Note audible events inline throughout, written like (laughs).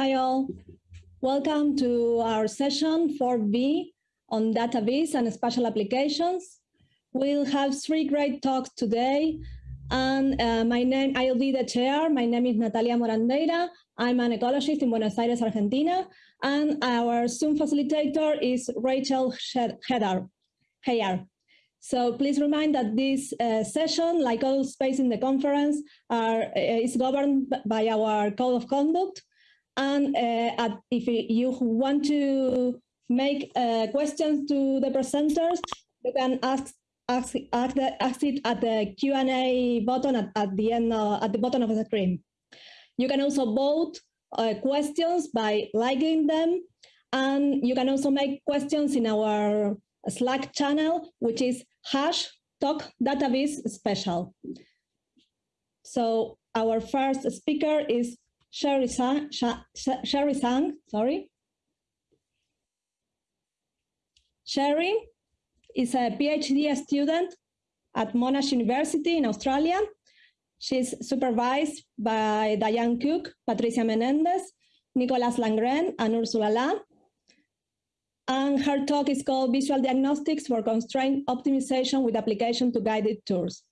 Hi all. Welcome to our session 4B on database and spatial applications. We'll have three great talks today. And uh, my name, I'll be the chair. My name is Natalia Morandeira. I'm an ecologist in Buenos Aires, Argentina. And our Zoom facilitator is Rachel Hedar. Heyer. So please remind that this uh, session, like all space in the conference, are, uh, is governed by our code of conduct. And uh, if you want to make uh, questions to the presenters, you can ask ask, ask, the, ask it at the Q&A button at, at the end at the bottom of the screen. You can also vote uh, questions by liking them, and you can also make questions in our Slack channel, which is hash talk database special. So our first speaker is Sherry Sang, Sherry Sang, sorry. Sherry is a PhD student at Monash University in Australia. She's supervised by Dianne Cook, Patricia Menendez, Nicolas Langrené, and Ursula Laa. And her talk is called Visual Diagnostics for Constraint Optimization with Application to Guided Tours.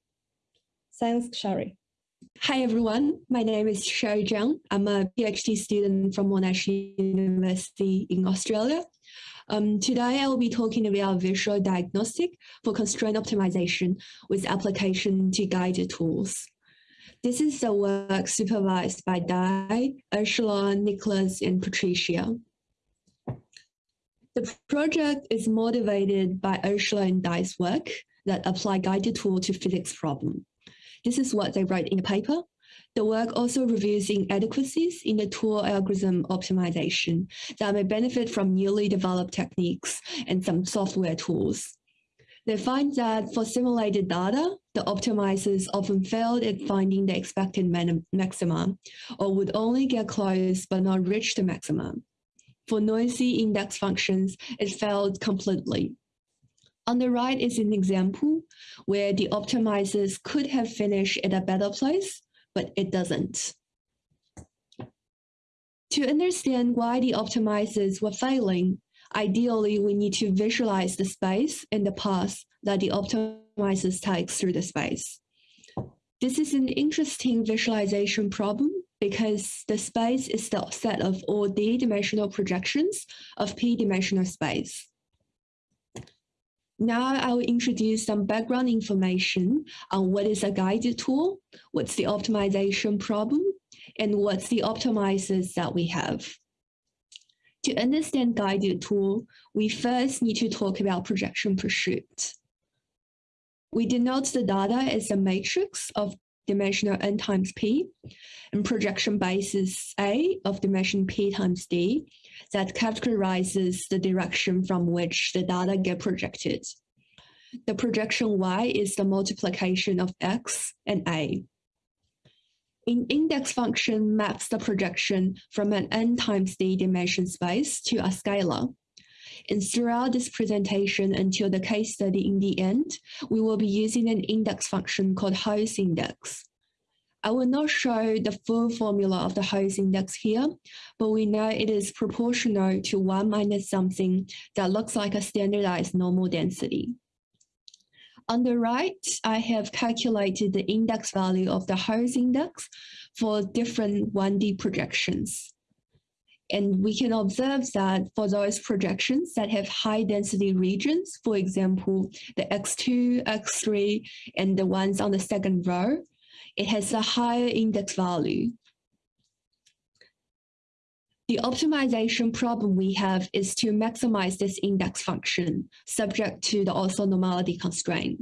Thanks, Sherry. Hi, everyone. My name is Sherry Zhang. I'm a PhD student from Monash University in Australia. Um, today, I will be talking about visual diagnostic for constraint optimization with application to guided tours. This is the work supervised by Di, Ursula, Nicholas, and Patricia. The project is motivated by Ursula and Di's work that apply guided tour to physics problem. This is what they write in the paper. The work also reviews inadequacies in the tour algorithm optimization that may benefit from newly developed techniques and some software tools. They find that for simulated data, the optimizers often failed at finding the expected maxima or would only get close but not reach the maximum. For noisy index functions, it failed completely. On the right is an example where the optimizers could have finished at a better place, but it doesn't. To understand why the optimizers were failing, ideally we need to visualize the space and the path that the optimizers take through the space. This is an interesting visualization problem because the space is the set of all d-dimensional projections of p-dimensional space. Now I will introduce some background information on what is a guided tour, what's the optimization problem, and what's the optimizers that we have. To understand guided tour, we first need to talk about projection pursuit. We denote the data as a matrix of dimensional n times p, and projection basis A of dimension p times d that characterizes the direction from which the data get projected. The projection y is the multiplication of x and a. An index function maps the projection from an n times d dimension space to a scalar and throughout this presentation until the case study in the end, we will be using an index function called Holes index. I will not show the full formula of the Holes index here, but we know it is proportional to 1 minus something that looks like a standardized normal density. On the right, I have calculated the index value of the Holes index for different 1D projections. And we can observe that for those projections that have high density regions, for example, the X2, X3, and the ones on the second row, it has a higher index value. The optimization problem we have is to maximize this index function subject to the orthonormality constraint.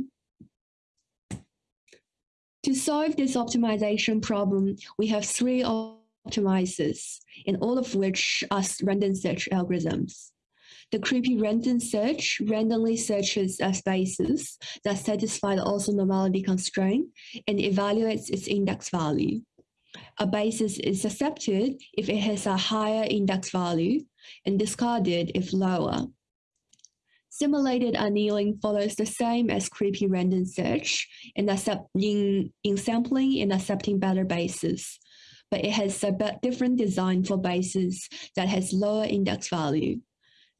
To solve this optimization problem, we have three optimizers, and all of which are random search algorithms. The creeping random search randomly searches a spaces that satisfy the orthonormality constraint and evaluates its index value. A basis is accepted if it has a higher index value and discarded if lower. Simulated annealing follows the same as creeping random search in, accept, in, in sampling and accepting better bases, but it has a different design for bases that has lower index value.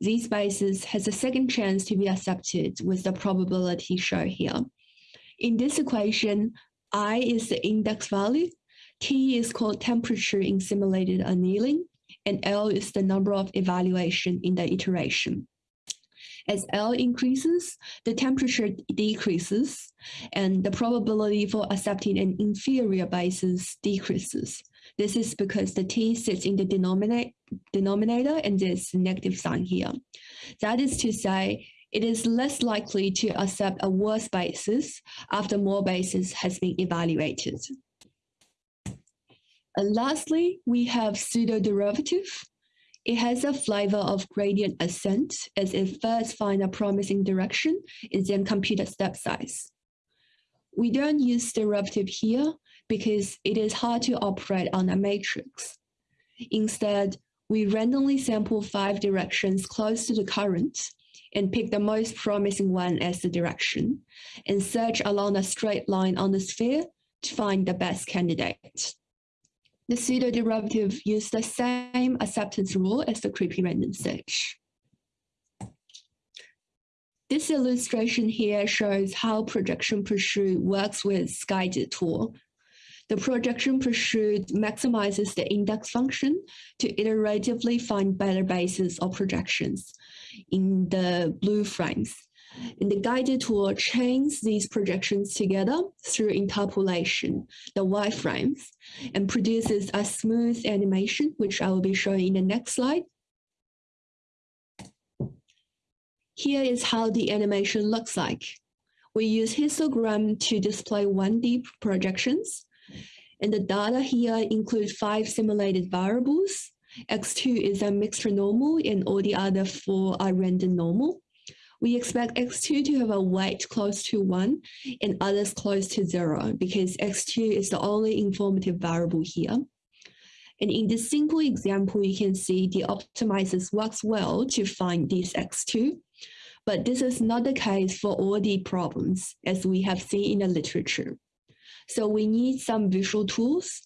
These bases has a second chance to be accepted with the probability shown here. In this equation, I is the index value, T is called temperature in simulated annealing, and L is the number of evaluation in the iteration. As L increases, the temperature decreases, and the probability for accepting an inferior basis decreases. This is because the T sits in the denominator, denominator and there's negative sign here. That is to say, it is less likely to accept a worse basis after more basis has been evaluated. And lastly, we have pseudo-derivative. It has a flavor of gradient ascent as it first finds a promising direction and then compute a step size. We don't use derivative here because it is hard to operate on a matrix. Instead, we randomly sample five directions close to the current and pick the most promising one as the direction and search along a straight line on the sphere to find the best candidate. The pseudo-derivative use the same acceptance rule as the creeping random search. This illustration here shows how projection pursuit works with guided tour. The projection pursuit maximizes the index function to iteratively find better bases or projections in the blue frames. And the guided tour chains these projections together through interpolation, the wireframes, and produces a smooth animation, which I will be showing in the next slide. Here is how the animation looks like. We use histogram to display 1D projections. And the data here include five simulated variables. X2 is a mixed normal and all the other four are random normal. We expect X2 to have a weight close to one and others close to zero because X2 is the only informative variable here. And in this simple example, you can see the optimizers works well to find this X2, but this is not the case for all the problems as we have seen in the literature. So we need some visual tools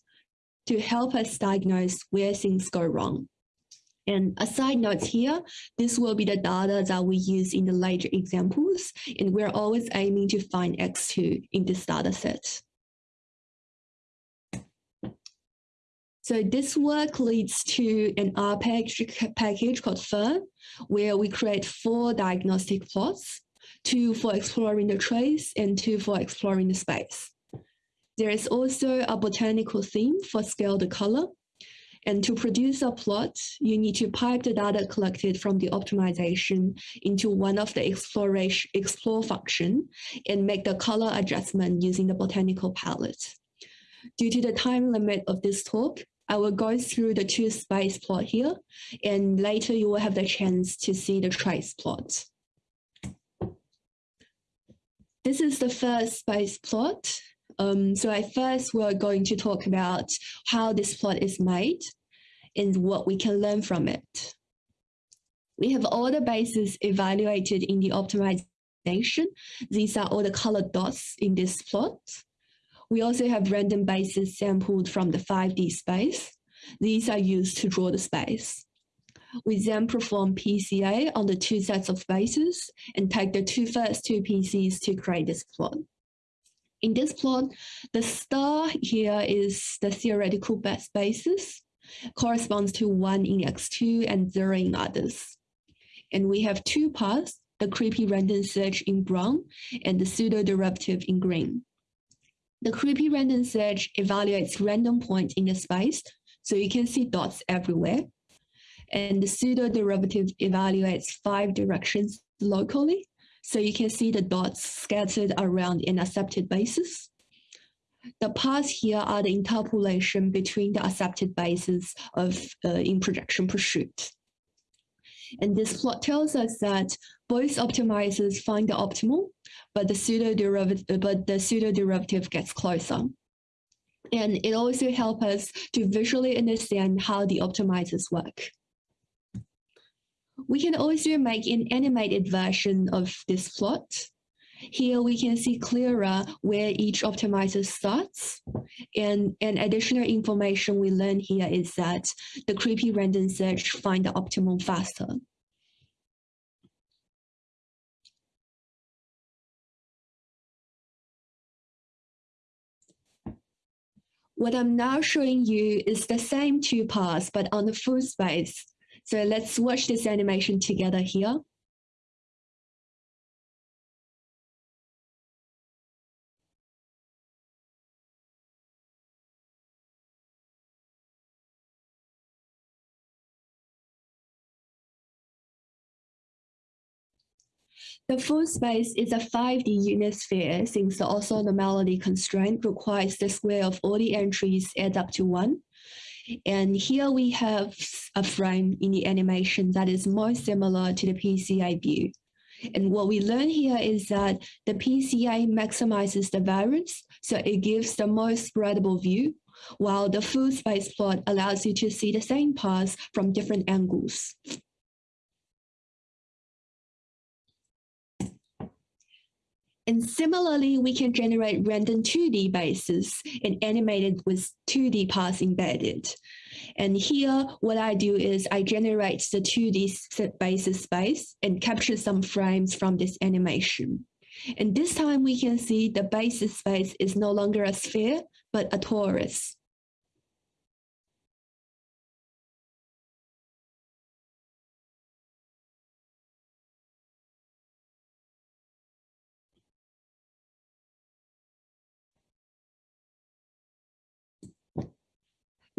to help us diagnose where things go wrong. And a side note here, this will be the data that we use in the later examples, and we're always aiming to find X2 in this data set. So this work leads to an R package, called ferrn, where we create four diagnostic plots, two for exploring the trace and two for exploring the space. There is also a botanical theme for scale the color, and to produce a plot, you need to pipe the data collected from the optimization into one of the exploration explore function and make the color adjustment using the botanical palette. Due to the time limit of this talk, I will go through the two space plot here, and later you will have the chance to see the trace plot. This is the first space plot. Um, so I first we're going to talk about how this plot is made and what we can learn from it. We have all the bases evaluated in the optimization. These are all the colored dots in this plot. We also have random bases sampled from the 5D space. These are used to draw the space. We then perform PCA on the two sets of bases and take the two first two PCs to create this plot. In this plot, the star here is the theoretical best basis, corresponds to one in X2 and zero in others. And we have two paths, the creeping random search in brown and the pseudo-derivative in green. The creeping random search evaluates random points in the space, so you can see dots everywhere. And the pseudo-derivative evaluates five directions locally, so you can see the dots scattered around an accepted basis. The paths here are the interpolation between the accepted bases of uh, in projection pursuit. And this plot tells us that both optimizers find the optimal, but the pseudo derivative, but the pseudo derivative gets closer. And it also helps us to visually understand how the optimizers work. We can also make an animated version of this plot. Here we can see clearer where each optimizer starts. And, and additional information we learn here is that the creeping random search find the optimum faster. What I'm now showing you is the same two paths, but on the full space. So let's watch this animation together here. The full space is a 5D unit sphere since the orthonormality constraint requires the square of all the entries add up to one. And here we have a frame in the animation that is more similar to the PCA view. And what we learn here is that the PCA maximizes the variance, so it gives the most spreadable view, while the full space plot allows you to see the same path from different angles. And similarly, we can generate random 2D bases and animate it with 2D paths embedded. And here, what I do is I generate the 2D basis space and capture some frames from this animation. And this time we can see the basis space is no longer a sphere, but a torus.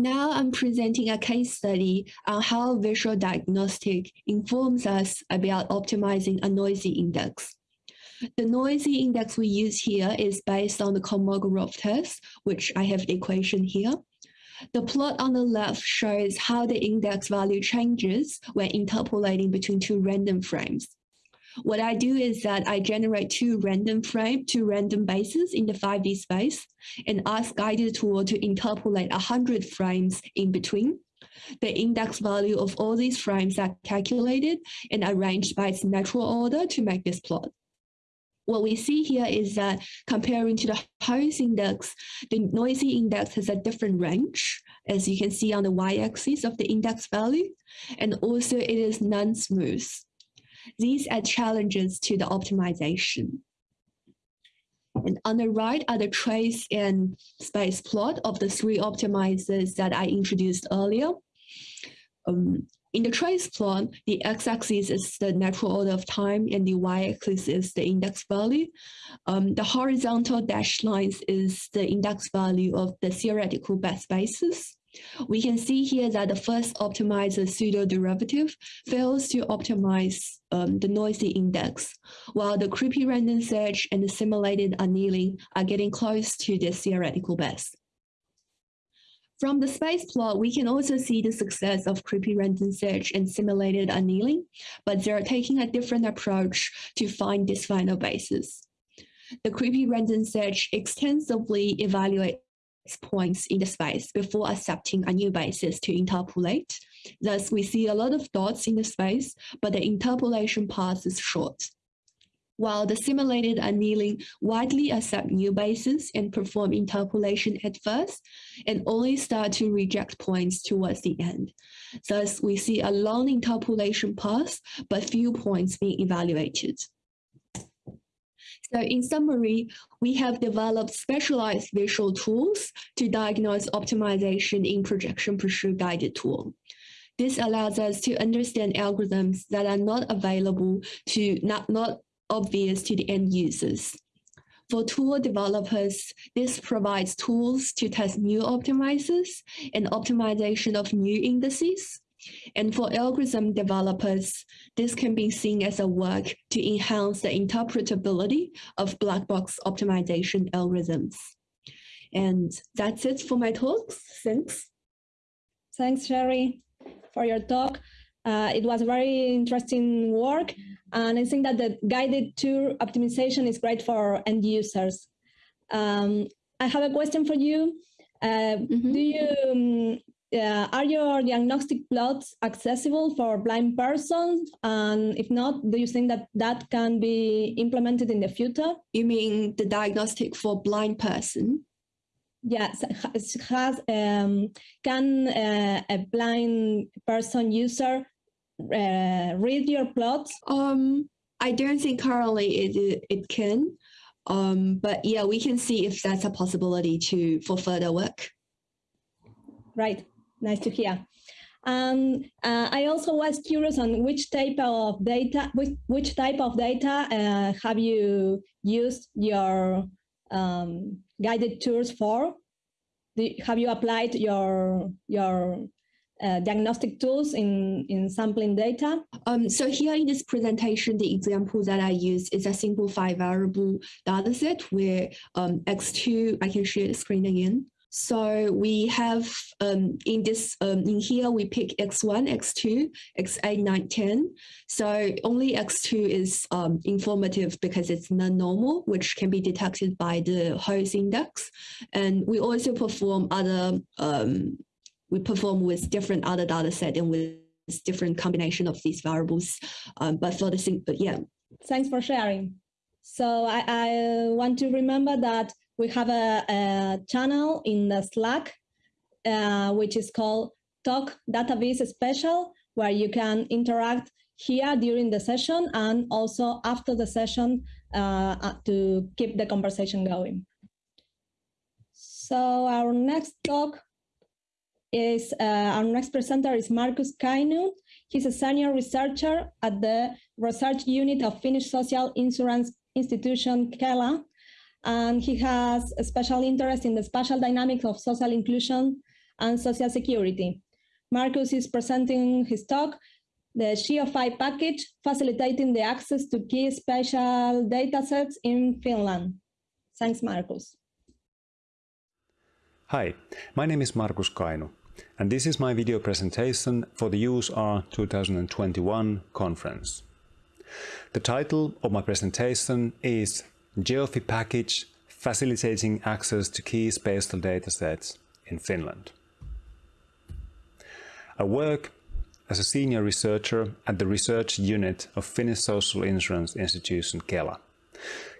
Now I'm presenting a case study on how visual diagnostic informs us about optimizing a noisy index. The noisy index we use here is based on the Kolmogorov test, which I have the equation here. The plot on the left shows how the index value changes when interpolating between two random frames. What I do is that I generate two random frame, two random bases in the 5D space and ask guided tour to interpolate 100 frames in between. The index value of all these frames are calculated and arranged by its natural order to make this plot. What we see here is that comparing to the holes index, the noisy index has a different range, as you can see on the y-axis of the index value, and also it is non-smooth. These are challenges to the optimization. And on the right are the trace and space plot of the three optimizers that I introduced earlier. Um, in the trace plot, the x-axis is the natural order of time and the y-axis is the index value. Um, the horizontal dashed lines is the index value of the theoretical best spaces. We can see here that the first optimizer pseudo-derivative fails to optimize um, the noisy index, while the creeping random search and the simulated annealing are getting close to the theoretical best. From the space plot, we can also see the success of creeping random search and simulated annealing, but they're taking a different approach to find this final basis. The creeping random search extensively evaluate points in the space before accepting a new basis to interpolate. Thus, we see a lot of dots in the space, but the interpolation path is short. While the simulated annealing widely accept new bases and perform interpolation at first, and only start to reject points towards the end. Thus, we see a long interpolation path, but few points being evaluated. So in summary, we have developed specialized visual tools to diagnose optimization in projection pursuit guided tour. This allows us to understand algorithms that are not available to not, not obvious to the end users. For tour developers, this provides tools to test new optimizers and optimization of new indices and for algorithm developers, this can be seen as a work to enhance the interpretability of black box optimization algorithms. And that's it for my talks. Thanks. Thanks, Sherry, for your talk. Uh, it was very interesting work. And I think that the guided tour optimization is great for end users. Um, I have a question for you. Uh, mm -hmm. Do you um, uh, are your diagnostic plots accessible for blind persons? And if not, do you think that that can be implemented in the future? You mean the diagnostic for blind person? Yes, has um, can uh, a blind person user uh, read your plots? Um, I don't think currently it it can, um, but yeah, we can see if that's a possibility to for further work. Right, nice to hear. Um, uh, I also was curious on which type of data, which, which type of data uh, have you used your um, guided tours for? Do, have you applied your your uh, diagnostic tools in in sampling data? Um, so here in this presentation, the example that I use is a simple five variable dataset where um, X2, I can share the screen again. So we have um, in this um, in here we pick x1, x2, x8, 9, 10. So only x2 is um, informative because it's non-normal, which can be detected by the Holes index. And we also perform other um, we perform with different other data set and with different combination of these variables. Um, but for the but yeah. Thanks for sharing. So I, I want to remember that we have a, a channel in the Slack, uh, which is called Talk Database Special, where you can interact here during the session and also after the session uh, uh, to keep the conversation going. So our next talk is, uh, our next presenter is Markus Kainu. He's a senior researcher at the research unit of Finnish Social Insurance Institution, Kela, and he has a special interest in the spatial dynamics of social inclusion and social security. Markus is presenting his talk, the GeoFi package, facilitating the access to key spatial datasets in Finland. Thanks, Markus. Hi, my name is Markus Kainu, and this is my video presentation for the useR! 2021 conference. The title of my presentation is GeoFi package facilitating access to key spatial datasets in Finland. I work as a senior researcher at the research unit of Finnish Social Insurance Institution Kela.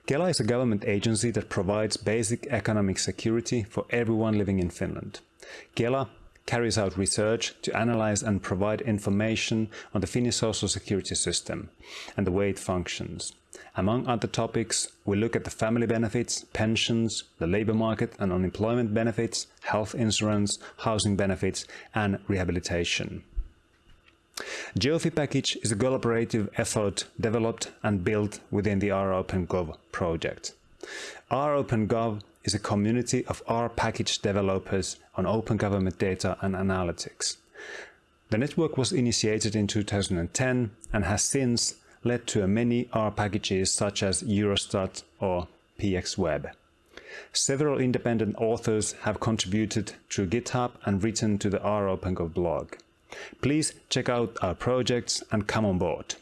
Kela is a government agency that provides basic economic security for everyone living in Finland. Kela carries out research to analyze and provide information on the Finnish social security system and the way it functions. Among other topics, we look at the family benefits, pensions, the labor market and unemployment benefits, health insurance, housing benefits and rehabilitation. GeoFi package is a collaborative effort developed and built within the R-OpenGov project. R-OpenGov is a community of R package developers on open government data and analytics. The network was initiated in 2010 and has since led to many R packages such as Eurostat or PXWeb. Several independent authors have contributed to GitHub and written to the R OpenGov blog. Please check out our projects and come on board.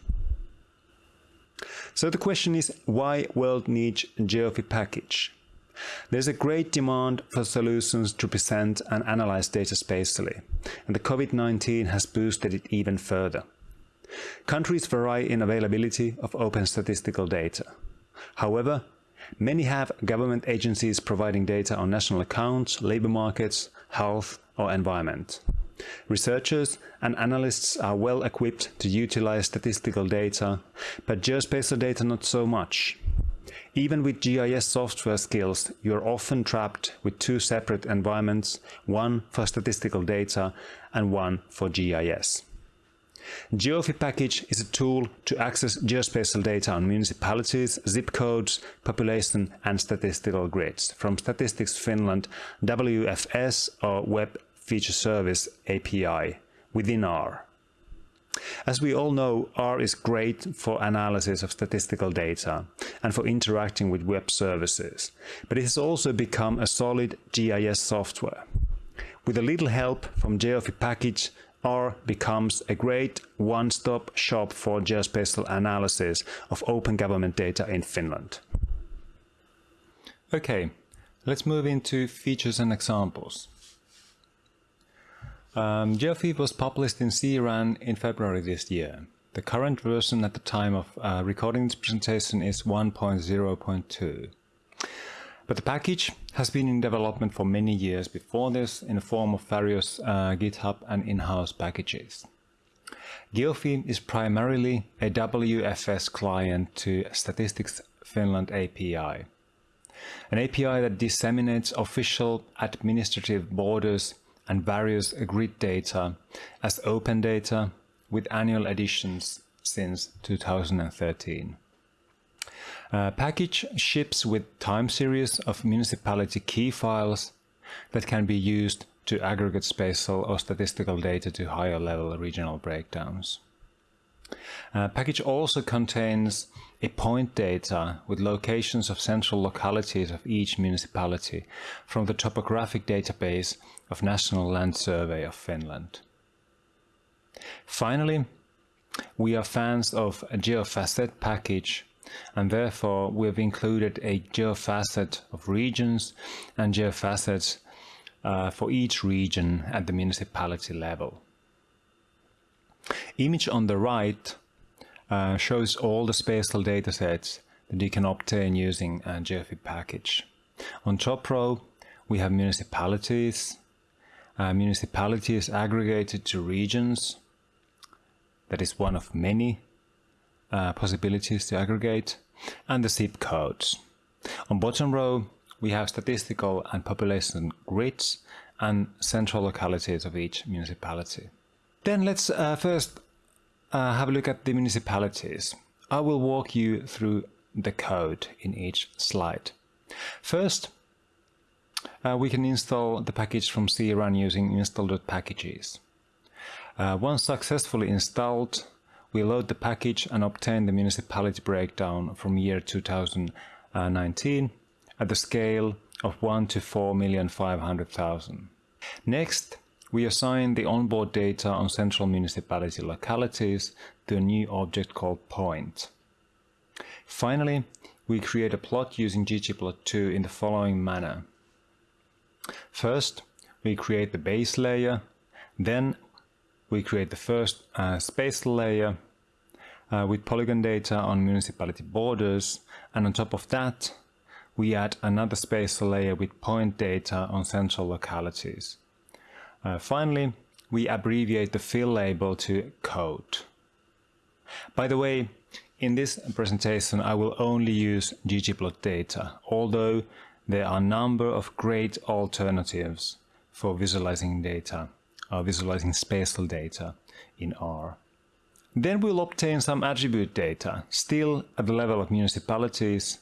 So the question is, why world needs GeoFi package? There's a great demand for solutions to present and analyze data spatially, and the COVID-19 has boosted it even further. Countries vary in availability of open statistical data. However, many have government agencies providing data on national accounts, labor markets, health or environment. Researchers and analysts are well equipped to utilize statistical data, but geospatial data not so much. Even with GIS software skills, you're often trapped with two separate environments, one for statistical data and one for GIS. GeoFi package is a tool to access geospatial data on municipalities, zip codes, population and statistical grids from Statistics Finland WFS or Web Feature Service API within R. As we all know, R is great for analysis of statistical data and for interacting with web services, but it has also become a solid GIS software. With a little help from GeoFi package, R becomes a great one-stop shop for geospatial analysis of open government data in Finland. Okay, let's move into features and examples. Um, GeoFi was published in CRAN in February this year. The current version at the time of uh, recording this presentation is 1.0.2. But the package has been in development for many years before this in the form of various uh, GitHub and in-house packages. GeoFi is primarily a WFS client to Statistics Finland API. An API that disseminates official administrative borders and various grid data as open data with annual additions since 2013. Uh, package ships with time series of municipality key files that can be used to aggregate spatial or statistical data to higher level regional breakdowns. Uh, package also contains a point data with locations of central localities of each municipality from the topographic database of National Land Survey of Finland. Finally, we are fans of a GeoFacet package and therefore we have included a GeoFacet of regions and GeoFacets uh, for each region at the municipality level. Image on the right uh, shows all the spatial datasets that you can obtain using a GeoFi package. On top row, we have municipalities. Uh, municipalities aggregated to regions. That is one of many uh, possibilities to aggregate. And the zip codes. On bottom row, we have statistical and population grids and central localities of each municipality. Then let's uh, first uh, have a look at the municipalities. I will walk you through the code in each slide. First, uh, we can install the package from CRAN using install.packages. Uh, once successfully installed, we load the package and obtain the municipality breakdown from year 2019 at the scale of 1 to 4,500,000. Next, we assign the onboard data on central municipality localities to a new object called point. Finally, we create a plot using ggplot2 in the following manner. First, we create the base layer, then we create the first uh, spatial layer uh, with polygon data on municipality borders, and on top of that, we add another spatial layer with point data on central localities. Uh, finally, we abbreviate the fill label to code. By the way, in this presentation I will only use ggplot data, although there are a number of great alternatives for visualizing data, uh, visualizing spatial data in R. Then we'll obtain some attribute data, still at the level of municipalities,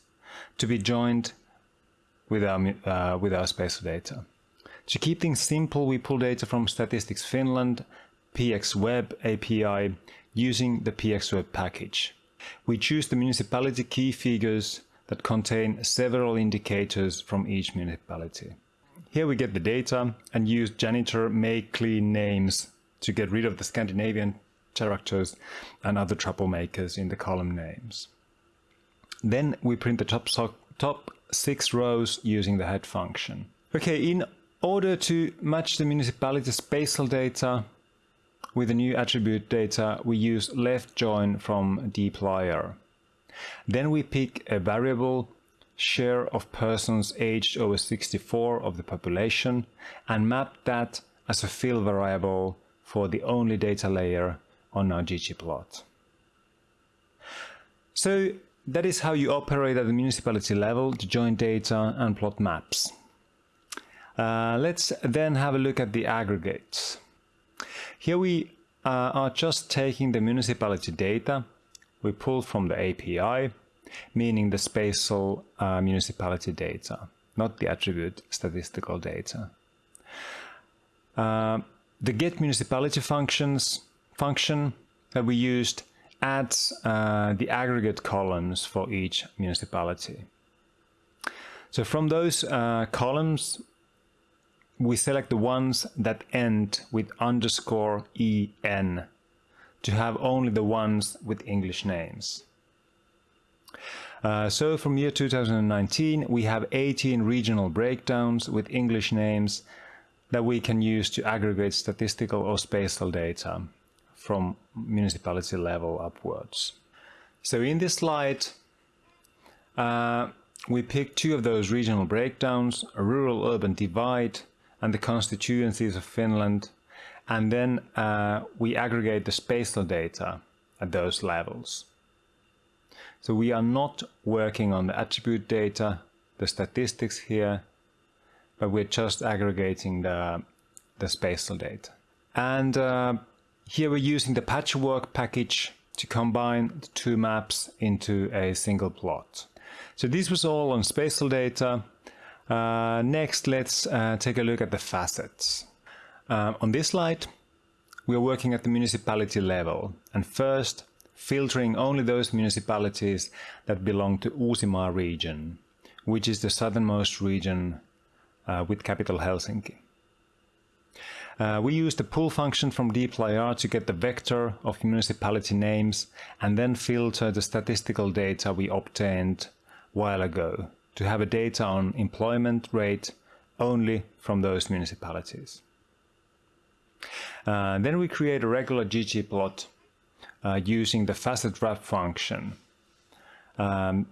to be joined with our, uh, with our spatial data. To keep things simple, we pull data from Statistics Finland PXWeb API using the PXWeb package. We choose the municipality key figures that contain several indicators from each municipality. Here we get the data and use janitor make clean names to get rid of the Scandinavian characters and other troublemakers in the column names. Then we print the top, so top six rows using the head function. Okay, in order to match the municipality spatial data with the new attribute data, we use left join from dplyr. Then we pick a variable share of persons aged over 64 of the population and map that as a fill variable for the only data layer on our ggplot. So that is how you operate at the municipality level to join data and plot maps. Uh, let's then have a look at the aggregates. Here we uh, are just taking the municipality data we pulled from the API, meaning the spatial uh, municipality data, not the attribute statistical data. Uh, the get municipality functions function that we used adds uh, the aggregate columns for each municipality. So from those uh, columns, we select the ones that end with underscore en to have only the ones with English names. Uh, so from year 2019 we have 18 regional breakdowns with English names that we can use to aggregate statistical or spatial data from municipality level upwards. So in this slide, uh, we pick two of those regional breakdowns, a rural-urban divide and the constituencies of Finland, and then uh, we aggregate the spatial data at those levels. So we are not working on the attribute data, the statistics here, but we're just aggregating the, the spatial data. And uh, here we're using the patchwork package to combine the two maps into a single plot. So this was all on spatial data. Uh, next, let's uh, take a look at the facets. Uh, on this slide, we are working at the municipality level and first filtering only those municipalities that belong to Uusimaa region, which is the southernmost region uh, with capital Helsinki. Uh, we use the pull function from dplyr to get the vector of municipality names and then filter the statistical data we obtained while ago to have a data on employment rate only from those municipalities. Uh, then we create a regular ggplot uh, using the facet wrap function um,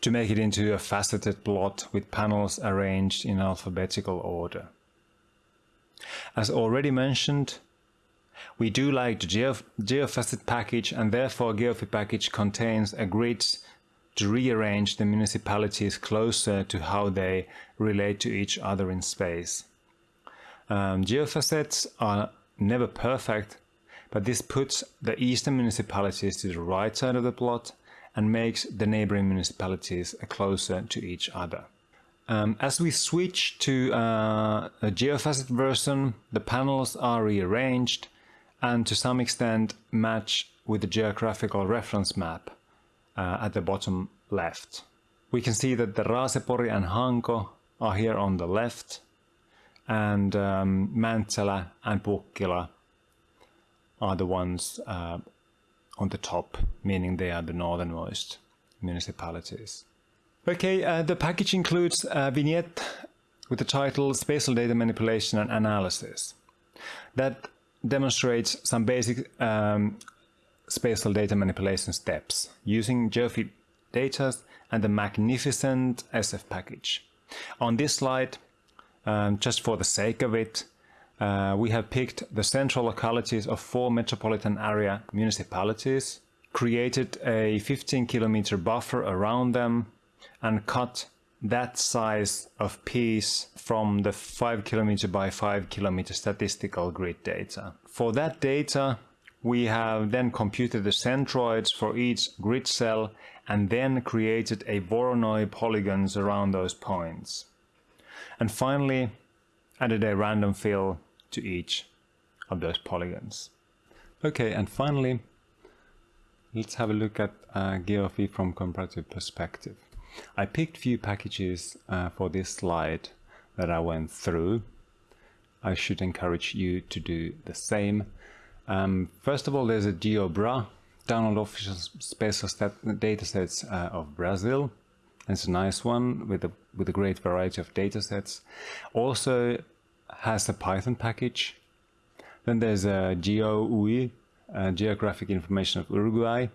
to make it into a faceted plot with panels arranged in alphabetical order. As already mentioned, we do like the Geo GeoFacet package and therefore Geofi package contains a grid to rearrange the municipalities closer to how they relate to each other in space. Um, geofacets are never perfect, but this puts the eastern municipalities to the right side of the plot and makes the neighboring municipalities closer to each other. Um, as we switch to uh, a geofacet version, the panels are rearranged and to some extent match with the geographical reference map uh, at the bottom left. We can see that the Raasepori and Hanko are here on the left and um, and Pukkila are the ones uh, on the top, meaning they are the northernmost municipalities. Okay, uh, the package includes a vignette with the title Spatial Data Manipulation and Analysis. That demonstrates some basic um, spatial data manipulation steps using Geofi data and the magnificent SF package. On this slide, um, just for the sake of it, uh, we have picked the central localities of four metropolitan area municipalities, created a 15 kilometer buffer around them, and cut that size of piece from the 5 kilometer by 5 kilometer statistical grid data. For that data, we have then computed the centroids for each grid cell and then created a Voronoi polygons around those points. And finally, added a random fill to each of those polygons. Okay, and finally, let's have a look at uh, from comparative perspective. I picked few packages uh, for this slide that I went through. I should encourage you to do the same. Um, first of all, there's a GeoBra, download official spatial datasets uh, of Brazil. It's a nice one with a with a great variety of datasets. Also, has a Python package. Then there's a GeoUI, Geographic Information of Uruguay.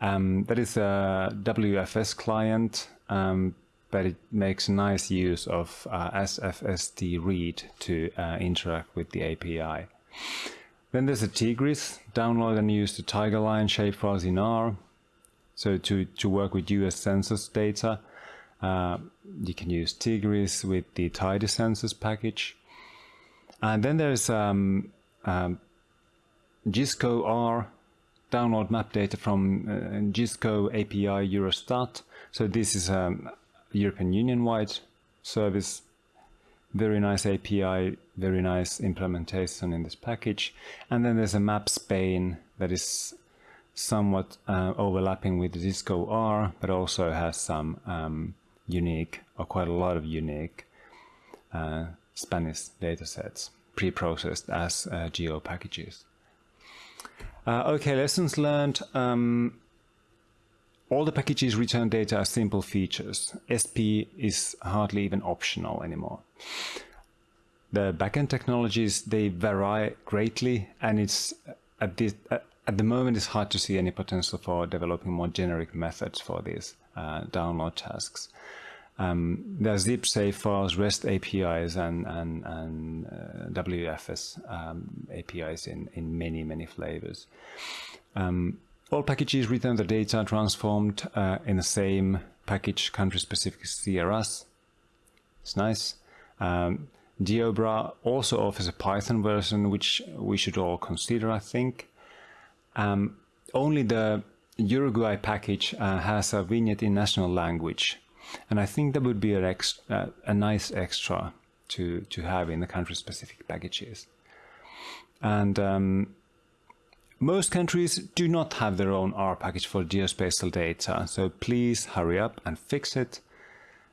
Um, that is a WFS client, um, but it makes nice use of uh, SFST read to uh, interact with the API. Then there's a Tigris, download and use the Tigerline shapefiles in R. So to, to work with US census data, uh, you can use Tigris with the tidycensus package. And then there's um, um, GISCO R, download map data from uh, GISCO API Eurostat. So this is a European Union-wide service. Very nice API, very nice implementation in this package. And then there's a map Spain that is somewhat uh, overlapping with GISCO R, but also has some um, unique, or quite a lot of unique uh, Spanish datasets pre-processed as uh, geo packages. Uh, okay, lessons learned. Um, all the packages return data as simple features. SP is hardly even optional anymore. the backend technologies they vary greatly, and it's at this at the moment it's hard to see any potential for developing more generic methods for these uh, download tasks. Um, zip safe files, REST APIs, and and, and uh, WFS um, APIs in in many many flavors. Um, all packages return the data transformed uh, in the same package country-specific CRS. It's nice. Um, geobr also offers a Python version, which we should all consider, I think. Um, only the Uruguay package uh, has a vignette in national language, and I think that would be a, uh, a nice extra to, to have in the country-specific packages. And um, most countries do not have their own R package for geospatial data, so please hurry up and fix it.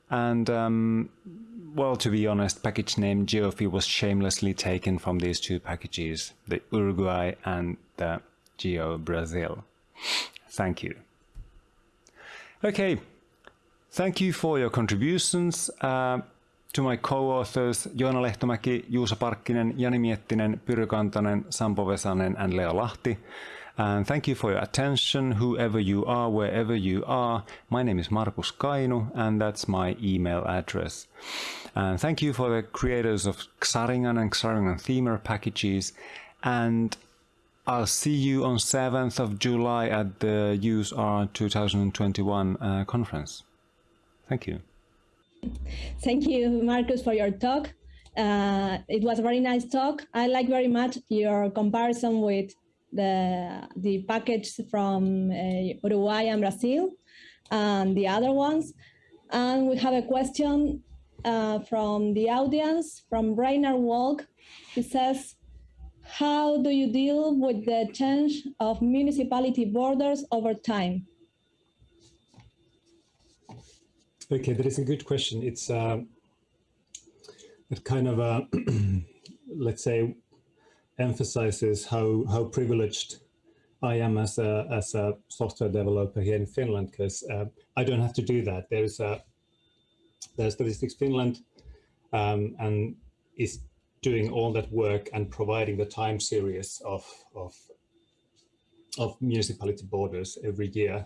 And um, well, to be honest, package name Geofi was shamelessly taken from these two packages, the Uruguay and the Geo Brazil. Thank you. Okay, thank you for your contributions. Uh, to my co-authors Joona Lehtomäki, Juuso Parkkinen, Jani Miettinen, Pyry Kantanen, Sampo Vesanen and Leo Lahti. And thank you for your attention, whoever you are, wherever you are. My name is Markus Kainu, and that's my email address. And thank you for the creators of Xaringan and Xaringan Themer packages. And I'll see you on 7th of July at the useR 2021 uh, conference. Thank you. Thank you, Markus, for your talk. Uh, it was a very nice talk. I like very much your comparison with the, the package from uh, Uruguay and Brazil and the other ones. And we have a question uh, from the audience, from Rainer Walk. He says, how do you deal with the change of municipality borders over time? Okay, that is a good question. It's uh, it kind of, uh, (clears throat) let's say, emphasizes how how privileged I am as a as a software developer here in Finland because uh, I don't have to do that. There's a there's Statistics Finland um, and is doing all that work and providing the time series of of of municipality borders every year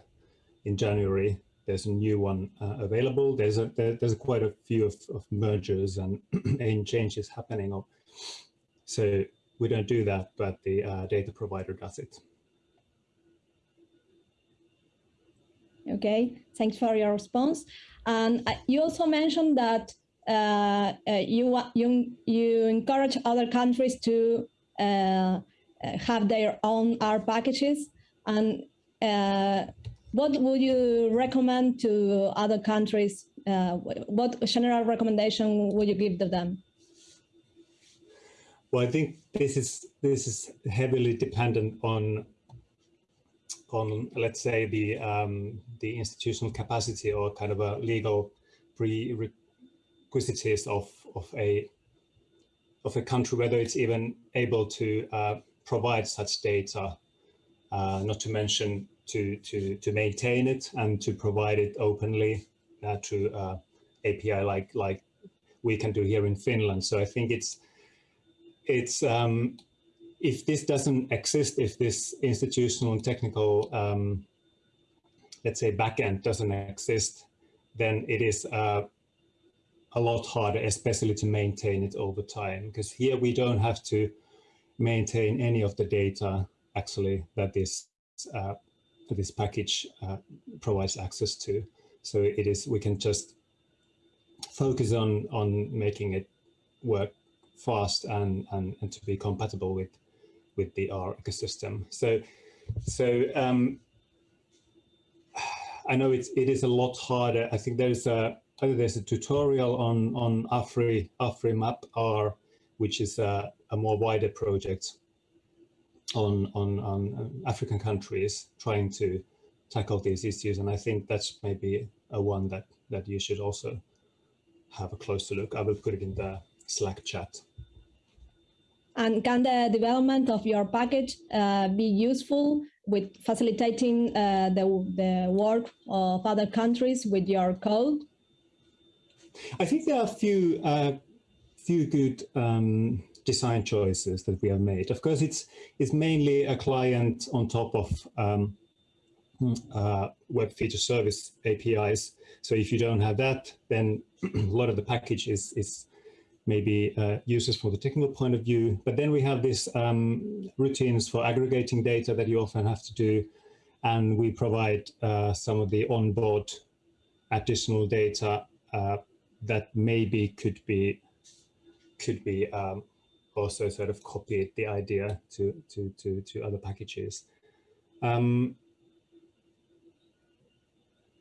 in January there's a new one uh, available. There's a there, there's quite a few of, of mergers and, (clears throat) and changes happening. So we don't do that, but the uh, data provider does it. Okay, thanks for your response. And uh, you also mentioned that uh, uh you you you encourage other countries to uh, have their own R packages and what would you recommend to other countries? Uh, what general recommendation would you give to them? Well, I think this is this is heavily dependent on on let's say the um, the institutional capacity or kind of a legal prerequisites of of a of a country whether it's even able to uh, provide such data. Uh, not to mention to, to, to maintain it and to provide it openly uh, to uh, API like, like we can do here in Finland. So I think it's, it's um, if this doesn't exist, if this institutional and technical, um, let's say backend doesn't exist, then it is uh, a lot harder, especially to maintain it over time. Because here we don't have to maintain any of the data actually that is uh, this package uh, provides access to. So it is, we can just focus on, on making it work fast and, and, and to be compatible with, with the R ecosystem. So, so um, I know it's, it is a lot harder. I think there's a, there's a tutorial on, on Afri, Afri Map R, which is a, a more wider project on, on, on African countries trying to tackle these issues. And I think that's maybe a one that, that you should also have a closer look. I will put it in the Slack chat. And can the development of your package uh, be useful with facilitating uh, the, the work of other countries with your code? I think there are a few uh, few good um, design choices that we have made. Of course, it's it's mainly a client on top of um, uh, web feature service APIs. So if you don't have that, then (clears throat) a lot of the package is is maybe uh, uses for the technical point of view. But then we have these um, routines for aggregating data that you often have to do. And we provide uh, some of the onboard additional data uh, that maybe could be could be um, also sort of copied the idea to to to to other packages. Um,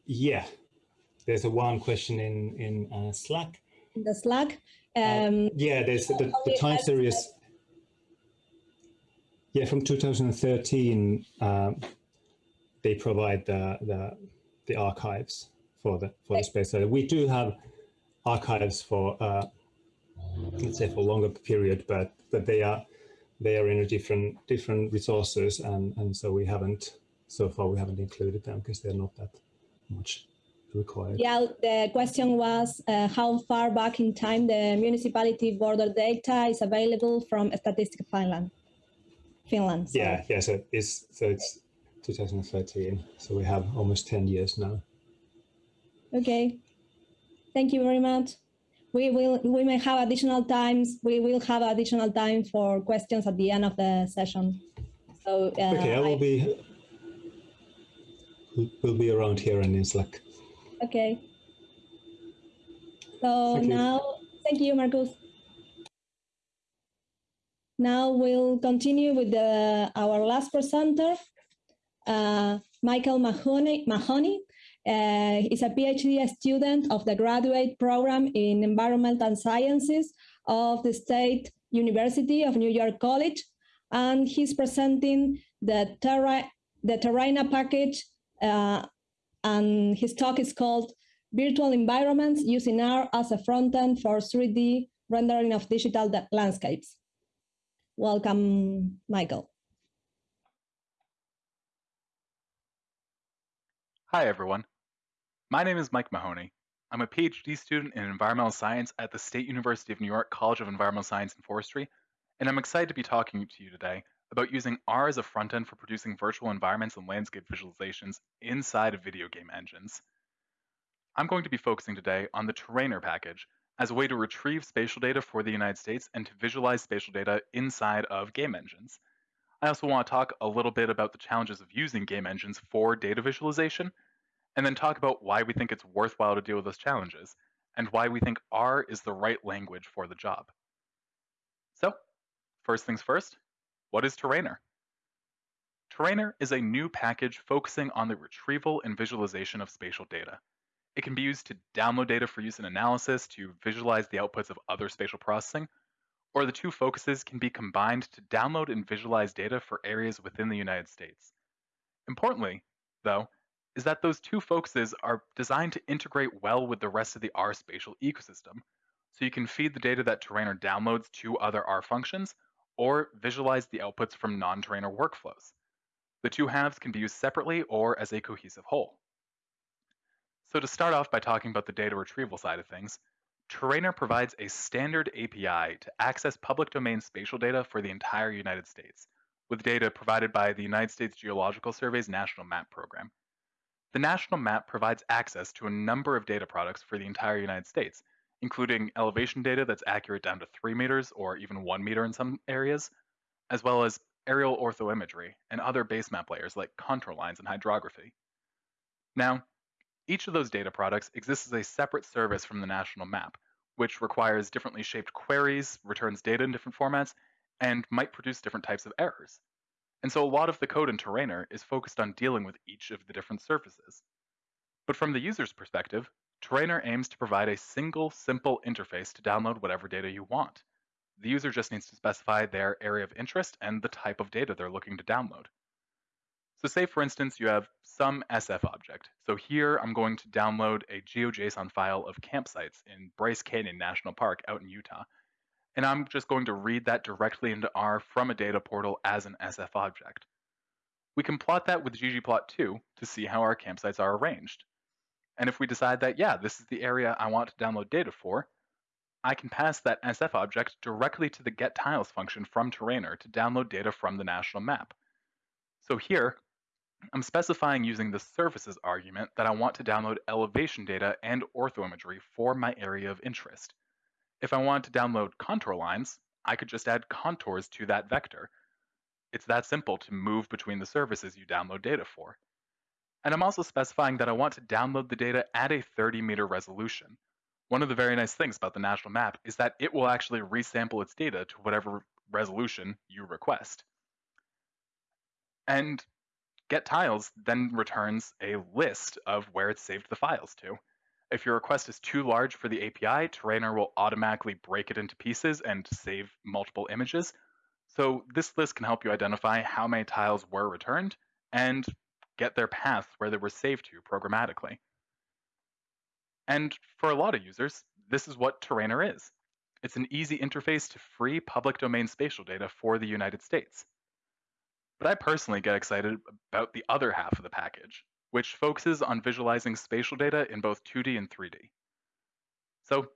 yeah, there's a one question in in uh, Slack. In the Slack. Uh, um, uh, yeah, there's the, the time series. Yeah, from 2013, um, they provide the, the the archives for the for the space. So we do have archives for uh, let's say for a longer period, but but they are they are in a different different resources, and and so we haven't so far we haven't included them because they're not that much required. Yeah, the question was uh, how far back in time the municipality border data is available from Statistics Finland. Finland. So. Yeah, yeah. So it's so it's 2013. So we have almost 10 years now. Okay. Thank you very much. We will we may have additional times. We will have additional time for questions at the end of the session. So uh, okay, I will I, be will be around here and in Slack. Okay. So thank now, thank you, Markus. Now we'll continue with the, our last presenter, uh, Michael Mahoney. Mahoney. Uh, is a PhD student of the graduate program in environment and sciences of the State University of New York College, and he's presenting the Terra, the terrainr package uh, and his talk is called Virtual Environments Using R as a Frontend for 3D Rendering of Digital Landscapes. Welcome, Michael. Hi, everyone. My name is Mike Mahoney. I'm a PhD student in environmental science at the State University of New York College of Environmental Science and Forestry, and I'm excited to be talking to you today about using R as a front end for producing virtual environments and landscape visualizations inside of video game engines. I'm going to be focusing today on the terrainr package as a way to retrieve spatial data for the United States and to visualize spatial data inside of game engines. I also want to talk a little bit about the challenges of using game engines for data visualization, and then talk about why we think it's worthwhile to deal with those challenges, and why we think R is the right language for the job. So, first things first, what is terrainr? terrainr is a new package focusing on the retrieval and visualization of spatial data. It can be used to download data for use in analysis, to visualize the outputs of other spatial processing, or the two focuses can be combined to download and visualize data for areas within the United States. Importantly, though, is that those two focuses are designed to integrate well with the rest of the R spatial ecosystem, so you can feed the data that terrainr downloads to other R functions or visualize the outputs from non-terrainr workflows. The two halves can be used separately or as a cohesive whole. So to start off by talking about the data retrieval side of things, terrainr provides a standard API to access public domain spatial data for the entire United States, with data provided by the United States Geological Survey's National Map Program. The National Map provides access to a number of data products for the entire United States, including elevation data that's accurate down to 3 meters or even 1 meter in some areas, as well as aerial orthoimagery and other base map layers like contour lines and hydrography. Now, each of those data products exists as a separate service from the national map, which requires differently shaped queries, returns data in different formats, and might produce different types of errors. And so a lot of the code in terrainr is focused on dealing with each of the different surfaces. But from the user's perspective, terrainr aims to provide a single, simple interface to download whatever data you want. The user just needs to specify their area of interest and the type of data they're looking to download. So say, for instance, you have some SF object. So here I'm going to download a GeoJSON file of campsites in Bryce Canyon National Park out in Utah. And I'm just going to read that directly into R from a data portal as an SF object. We can plot that with ggplot2 to see how our campsites are arranged. And if we decide that, yeah, this is the area I want to download data for, I can pass that SF object directly to the getTiles function from terrainr to download data from the national map. So here, I'm specifying using the surfaces argument that I want to download elevation data and orthoimagery for my area of interest. If I want to download contour lines, I could just add contours to that vector. It's that simple to move between the services you download data for. And I'm also specifying that I want to download the data at a 30 meter resolution. One of the very nice things about the national map is that it will actually resample its data to whatever resolution you request. And getTiles then returns a list of where it saved the files to. If your request is too large for the API, terrainr will automatically break it into pieces and save multiple images. So this list can help you identify how many tiles were returned and get their path where they were saved to programmatically. And for a lot of users, this is what terrainr is. It's an easy interface to free public domain spatial data for the United States. But I personally get excited about the other half of the package, which focuses on visualizing spatial data in both 2D and 3D. So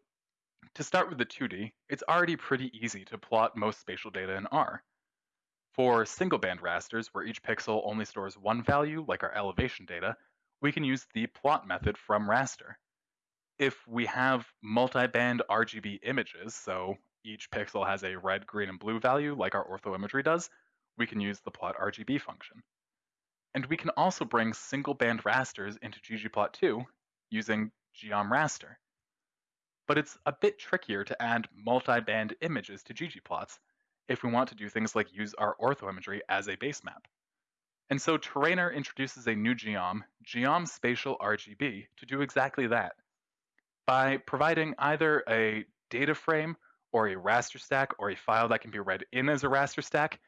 to start with the 2D, it's already pretty easy to plot most spatial data in R. For single band rasters, where each pixel only stores one value, like our elevation data, we can use the plot method from raster if we have multi-band RGB images, so each pixel has a red, green, and blue value like our orthoimagery does, we can use the plot RGB function. And we can also bring single band rasters into ggplot2 using geom_raster. But it's a bit trickier to add multi-band images to ggplots if we want to do things like use our orthoimagery as a base map. And so terrainr introduces a new geom, geom spatial RGB, to do exactly that by providing either a data frame or a raster stack or a file that can be read in as a raster stack,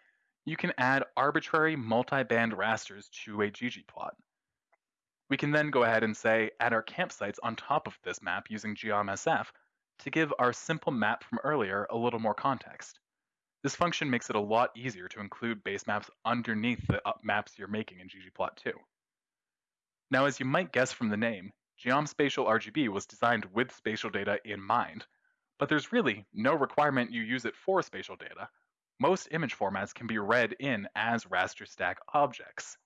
you can add arbitrary multi-band rasters to a ggplot. We can then go ahead and say add our campsites on top of this map using geom_sf to give our simple map from earlier a little more context. This function makes it a lot easier to include base maps underneath the uh, maps you're making in ggplot2. Now, as you might guess from the name, Geom_Spatial RGB was designed with spatial data in mind, but there's really no requirement you use it for spatial data. Most image formats can be read in as raster stack objects.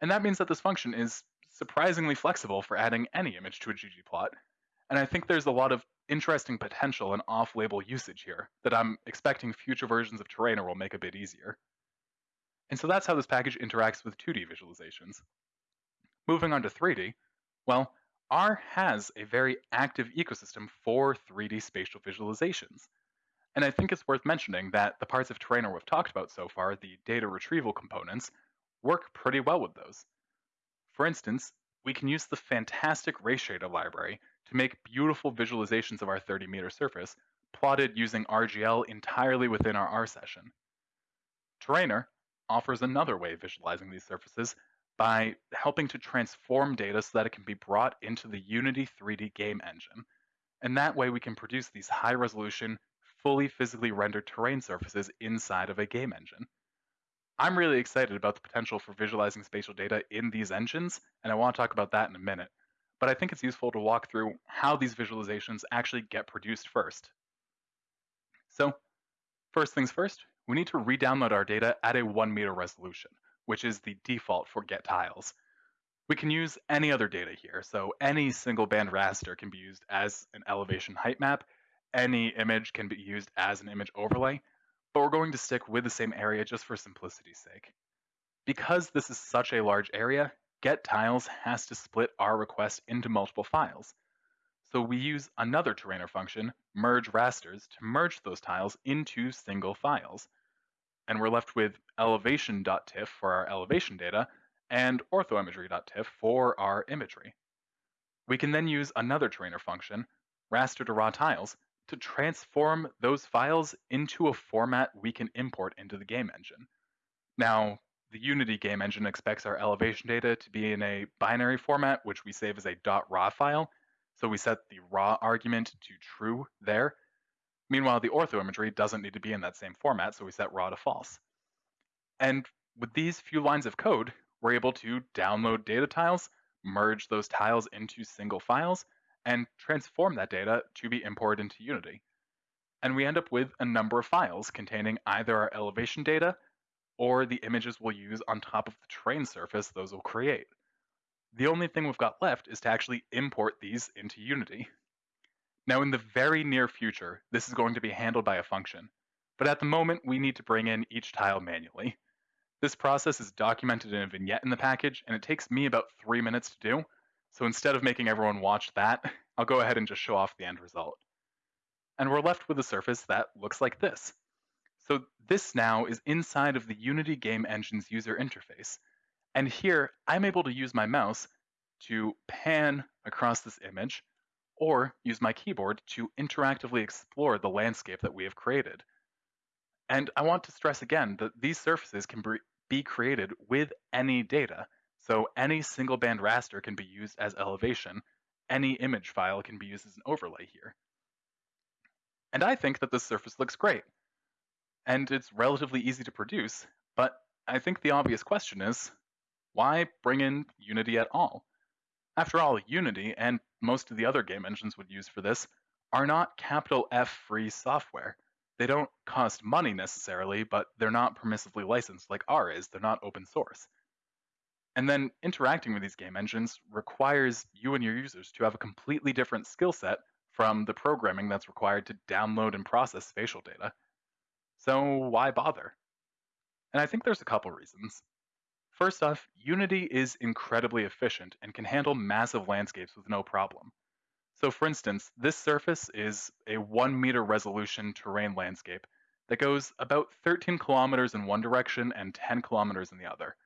And that means that this function is surprisingly flexible for adding any image to a ggplot, and I think there's a lot of interesting potential and off-label usage here that I'm expecting future versions of terrainr will make a bit easier. And so that's how this package interacts with 2D visualizations. Moving on to 3D, well, R has a very active ecosystem for 3D spatial visualizations. And I think it's worth mentioning that the parts of terrainr we've talked about so far, the data retrieval components, work pretty well with those. For instance, we can use the fantastic rayshader library to make beautiful visualizations of our 30 meter surface, plotted using RGL entirely within our R session. terrainr offers another way of visualizing these surfaces by helping to transform data so that it can be brought into the Unity 3D game engine. And that way we can produce these high resolution, fully physically rendered terrain surfaces inside of a game engine. I'm really excited about the potential for visualizing spatial data in these engines, and I want to talk about that in a minute. But I think it's useful to walk through how these visualizations actually get produced first. So, first things first, we need to re-download our data at a one meter resolution which is the default for getTiles. We can use any other data here, so any single band raster can be used as an elevation height map, any image can be used as an image overlay, but we're going to stick with the same area just for simplicity's sake. Because this is such a large area, getTiles has to split our request into multiple files. So we use another terrainr function, merge rasters, to merge those tiles into single files and we're left with elevation.tiff for our elevation data and orthoimagery.tiff for our imagery. We can then use another terrainr function, raster to raw tiles, to transform those files into a format we can import into the game engine. Now, the Unity game engine expects our elevation data to be in a binary format, which we save as a .raw file. So we set the raw argument to true there, Meanwhile, the ortho imagery doesn't need to be in that same format, so we set raw to false. And with these few lines of code, we're able to download data tiles, merge those tiles into single files, and transform that data to be imported into Unity. And we end up with a number of files containing either our elevation data or the images we'll use on top of the terrain surface those will create. The only thing we've got left is to actually import these into Unity. Now in the very near future, this is going to be handled by a function, but at the moment we need to bring in each tile manually. This process is documented in a vignette in the package, and it takes me about three minutes to do, so instead of making everyone watch that, (laughs) I'll go ahead and just show off the end result. And we're left with a surface that looks like this. So this now is inside of the Unity Game Engine's user interface. And here, I'm able to use my mouse to pan across this image, or use my keyboard to interactively explore the landscape that we have created. And I want to stress again that these surfaces can be created with any data. So any single band raster can be used as elevation. Any image file can be used as an overlay here. And I think that this surface looks great. And it's relatively easy to produce, but I think the obvious question is, why bring in Unity at all? After all, Unity, and most of the other game engines would use for this, are not capital F free software. They don't cost money necessarily, but they're not permissively licensed like R is. They're not open source. And then interacting with these game engines requires you and your users to have a completely different skill set from the programming that's required to download and process spatial data. So why bother? And I think there's a couple reasons. First off, Unity is incredibly efficient and can handle massive landscapes with no problem. So for instance, this surface is a one meter resolution terrain landscape that goes about 13 kilometers in one direction and 10 kilometers in the other.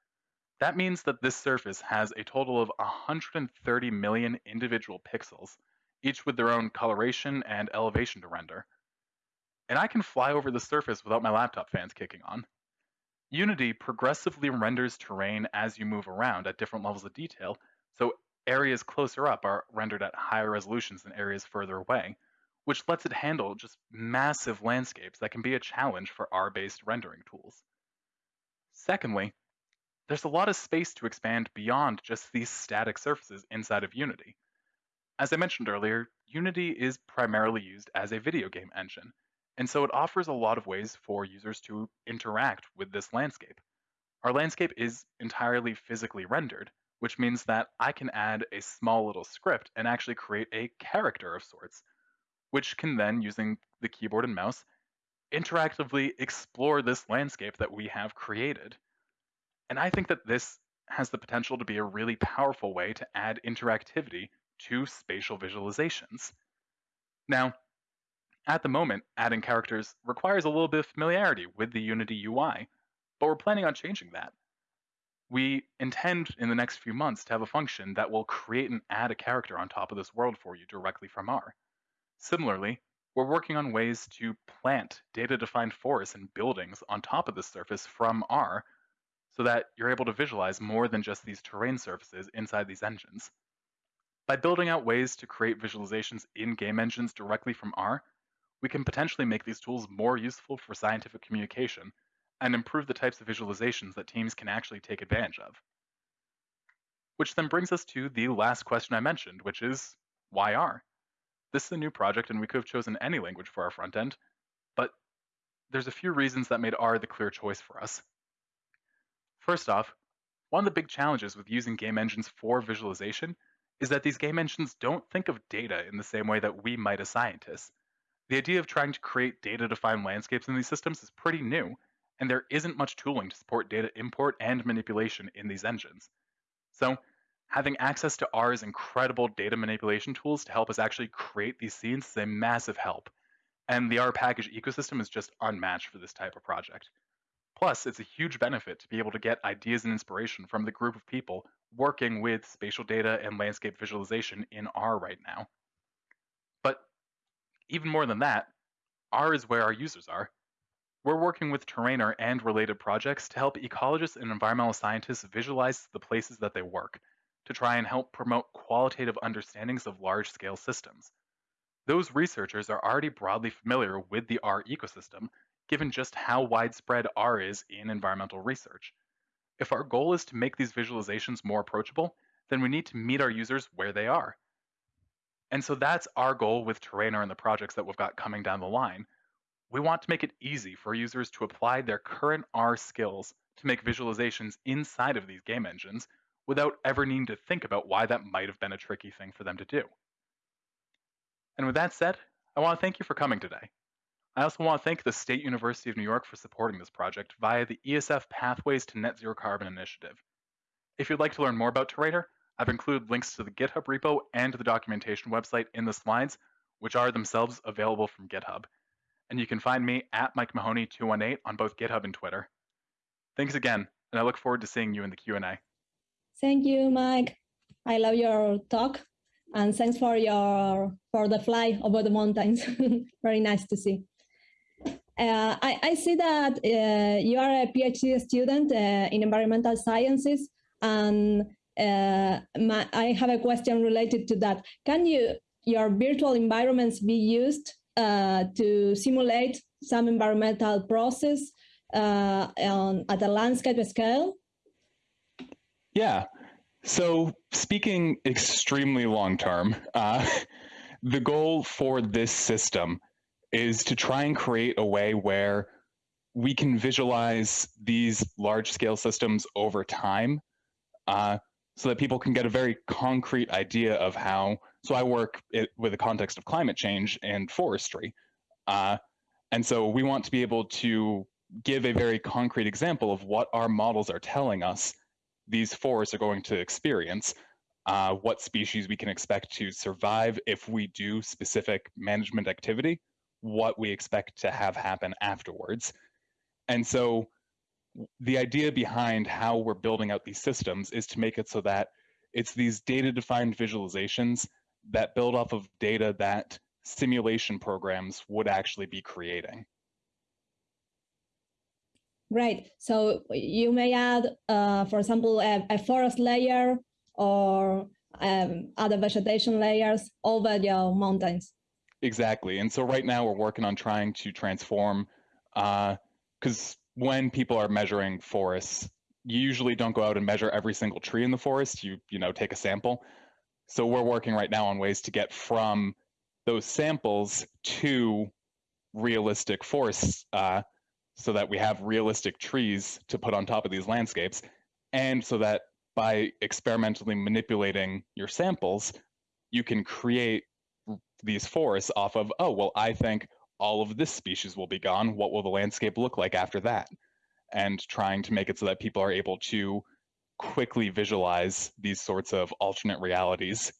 That means that this surface has a total of 130 million individual pixels, each with their own coloration and elevation to render. And I can fly over the surface without my laptop fans kicking on. Unity progressively renders terrain as you move around at different levels of detail, so areas closer up are rendered at higher resolutions than areas further away, which lets it handle just massive landscapes that can be a challenge for R-based rendering tools. Secondly, there's a lot of space to expand beyond just these static surfaces inside of Unity. As I mentioned earlier, Unity is primarily used as a video game engine, and so it offers a lot of ways for users to interact with this landscape. Our landscape is entirely physically rendered, which means that I can add a small little script and actually create a character of sorts, which can then, using the keyboard and mouse, interactively explore this landscape that we have created. And I think that this has the potential to be a really powerful way to add interactivity to spatial visualizations. Now, at the moment, adding characters requires a little bit of familiarity with the Unity UI, but we're planning on changing that we intend in the next few months to have a function that will create and add a character on top of this world for you directly from R. Similarly, we're working on ways to plant data-defined forests and buildings on top of the surface from R so that you're able to visualize more than just these terrain surfaces inside these engines. By building out ways to create visualizations in game engines directly from R, we can potentially make these tools more useful for scientific communication and improve the types of visualizations that teams can actually take advantage of. Which then brings us to the last question I mentioned, which is why R? This is a new project and we could have chosen any language for our front end, but there's a few reasons that made R the clear choice for us. First off, one of the big challenges with using game engines for visualization is that these game engines don't think of data in the same way that we might as scientists. The idea of trying to create data-defined landscapes in these systems is pretty new, and there isn't much tooling to support data import and manipulation in these engines. So having access to R's incredible data manipulation tools to help us actually create these scenes is a massive help. And the R package ecosystem is just unmatched for this type of project. Plus, it's a huge benefit to be able to get ideas and inspiration from the group of people working with spatial data and landscape visualization in R right now. But even more than that, R is where our users are. We're working with terrainr and related projects to help ecologists and environmental scientists visualize the places that they work, to try and help promote qualitative understandings of large-scale systems. Those researchers are already broadly familiar with the R ecosystem, given just how widespread R is in environmental research. If our goal is to make these visualizations more approachable, then we need to meet our users where they are. And so that's our goal with terrainr and the projects that we've got coming down the line. We want to make it easy for users to apply their current R skills to make visualizations inside of these game engines without ever needing to think about why that might have been a tricky thing for them to do. And with that said, I want to thank you for coming today. I also want to thank the State University of New York for supporting this project via the ESF Pathways to Net Zero Carbon initiative. If you'd like to learn more about terrainr, I've included links to the GitHub repo and to the documentation website in the slides, which are themselves available from GitHub. And you can find me at Mike Mahoney218 on both GitHub and Twitter. Thanks again, and I look forward to seeing you in the Q&A. Thank you, Mike. I love your talk, and thanks for your for the fly over the mountains. (laughs) Very nice to see. Uh, I, I, see that uh, you are a PhD student uh, in environmental sciences, and uh, my, I have a question related to that. Can you your virtual environments be used uh, to simulate some environmental process on, at a landscape scale? Yeah. So speaking extremely long term, (laughs) the goal for this system is to try and create a way where we can visualize these large scale systems over time uh, so that people can get a very concrete idea of how. So I work it, with the context of climate change and forestry. Uh, and so we want to be able to give a very concrete example of what our models are telling us these forests are going to experience, uh, what species we can expect to survive if we do specific management activity, what we expect to have happen afterwards. And so the idea behind how we're building out these systems is to make it so that it's these data defined visualizations that build off of data that simulation programs would actually be creating. Right. So you may add, uh, for example, a, a, forest layer or um, other vegetation layers over your mountains. Exactly. And so right now we're working on trying to transform, because uh, when people are measuring forests, you usually don't go out and measure every single tree in the forest. You you know take a sample. So we're working right now on ways to get from those samples to realistic forests, uh, so that we have realistic trees to put on top of these landscapes, and so that by experimentally manipulating your samples, you can create these forests off of oh well I think all of this species will be gone. What will the landscape look like after that? And trying to make it so that people are able to quickly visualize these sorts of alternate realities.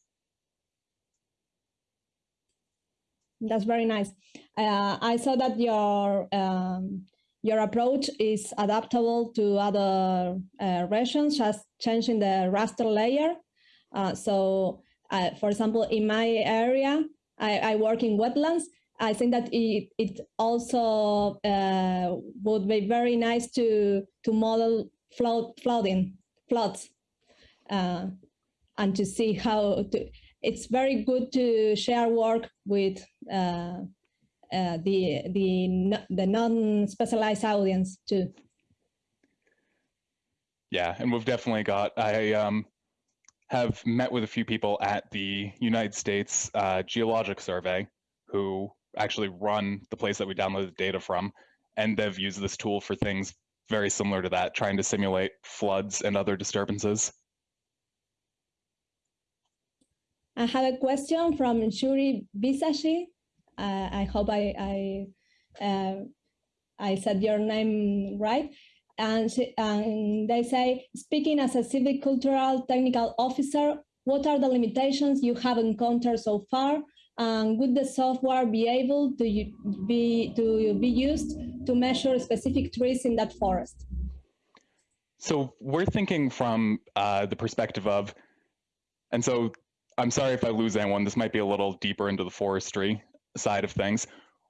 That's very nice. Uh, I saw that your um, your approach is adaptable to other uh, regions, just changing the raster layer. Uh, so, uh, for example, in my area, I, I work in wetlands, I think that it, it also uh, would be very nice to to model flood flooding floods uh, and to see how to. It's very good to share work with uh, uh the the the non-specialized audience too. Yeah, and we've definitely got. I um, have met with a few people at the United States uh, Geologic Survey who actually run the place that we downloaded the data from, and they've used this tool for things very similar to that, trying to simulate floods and other disturbances. I have a question from Shuri Bisashi. Uh, I hope I I, uh, I said your name right. And, she, and they say, speaking as a silvicultural technical officer, what are the limitations you have encountered so far and would the software be able to be to be used to measure specific trees in that forest? So we're thinking from uh, the perspective of, and so I'm sorry if I lose anyone. This might be a little deeper into the forestry side of things.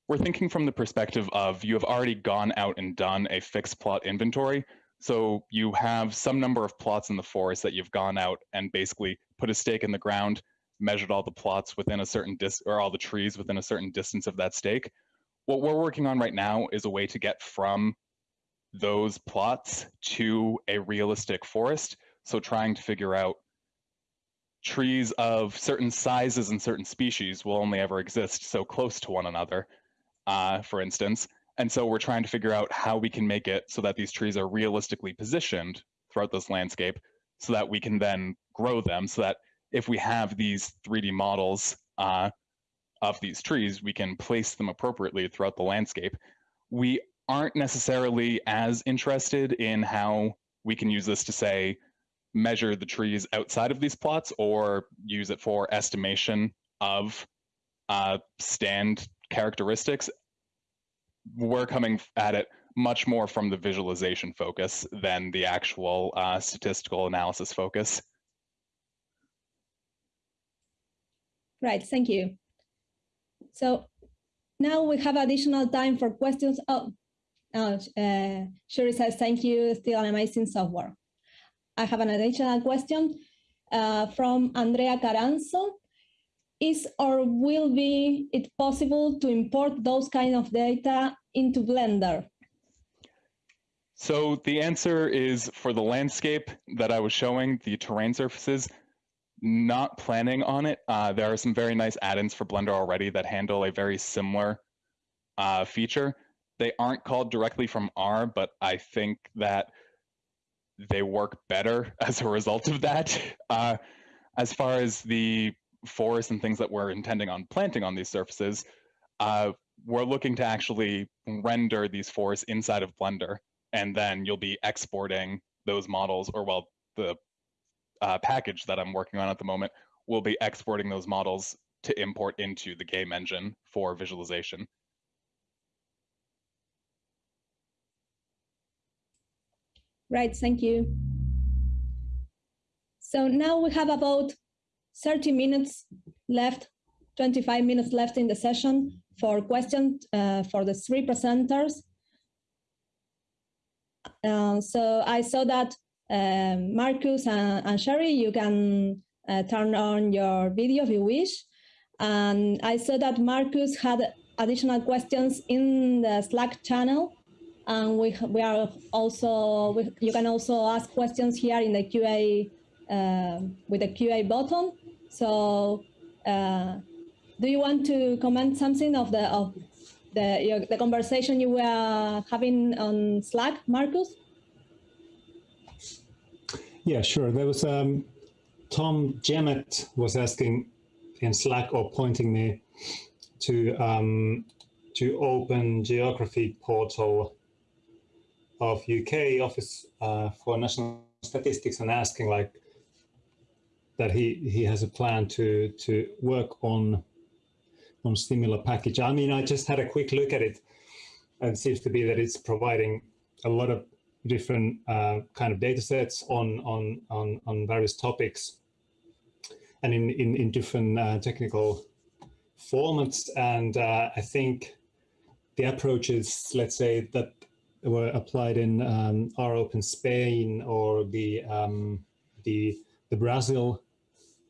We're thinking from the perspective of you have already gone out and done a fixed plot inventory. So you have some number of plots in the forest that you've gone out and basically put a stake in the ground, measured all the plots within a certain dis or all the trees within a certain distance of that stake. What we're working on right now is a way to get from those plots to a realistic forest. So trying to figure out trees of certain sizes and certain species will only ever exist so close to one another, uh, for instance. And so we're trying to figure out how we can make it so that these trees are realistically positioned throughout this landscape so that we can then grow them so that if we have these 3D models uh, of these trees, we can place them appropriately throughout the landscape. We aren't necessarily as interested in how we can use this to say, measure the trees outside of these plots or use it for estimation of uh, stand characteristics. We're coming at it much more from the visualization focus than the actual uh, statistical analysis focus. Right, thank you. So now we have additional time for questions. Oh, oh uh, Sherry says, thank you, still an amazing software. I have an additional question uh, from Andrea Caranzo. Is or will be it possible to import those kind of data into Blender? So the answer is for the landscape that I was showing, the terrain surfaces, not planning on it. Uh, there are some very nice add-ins for Blender already that handle a very similar uh, feature. They aren't called directly from R, but I think that they work better (laughs) as a result of that. Uh, as far as the forests and things that we're intending on planting on these surfaces, uh, we're looking to actually render these forests inside of Blender, and then you'll be exporting those models, or well, the uh, package that I'm working on at the moment will be exporting those models to import into the game engine for visualization. Right, thank you. So now we have about 30 minutes left, 25 minutes left in the session for questions uh, for the three presenters. Uh, so I saw that um, Markus and, and, Sherry, you can uh, turn on your video if you wish. And I saw that Markus had additional questions in the Slack channel. And we, we are also, we, you can also ask questions here in the QA, uh, with the QA button. So uh, do you want to comment something of the, of the, your, the conversation you were having on Slack, Markus? Yeah, sure. There was um, Tom Jemmett was asking in Slack or pointing me to um, to open geography portal of UK Office uh, for National Statistics and asking like that he he has a plan to to work on on similar package. I mean, I just had a quick look at it and it seems to be that it's providing a lot of different uh, kind of data sets on, on, on, on various topics and in, in, in different uh, technical formats. And uh, I think the approaches, let's say, that were applied in um, rOpenSpain or the, um, the, the Brazil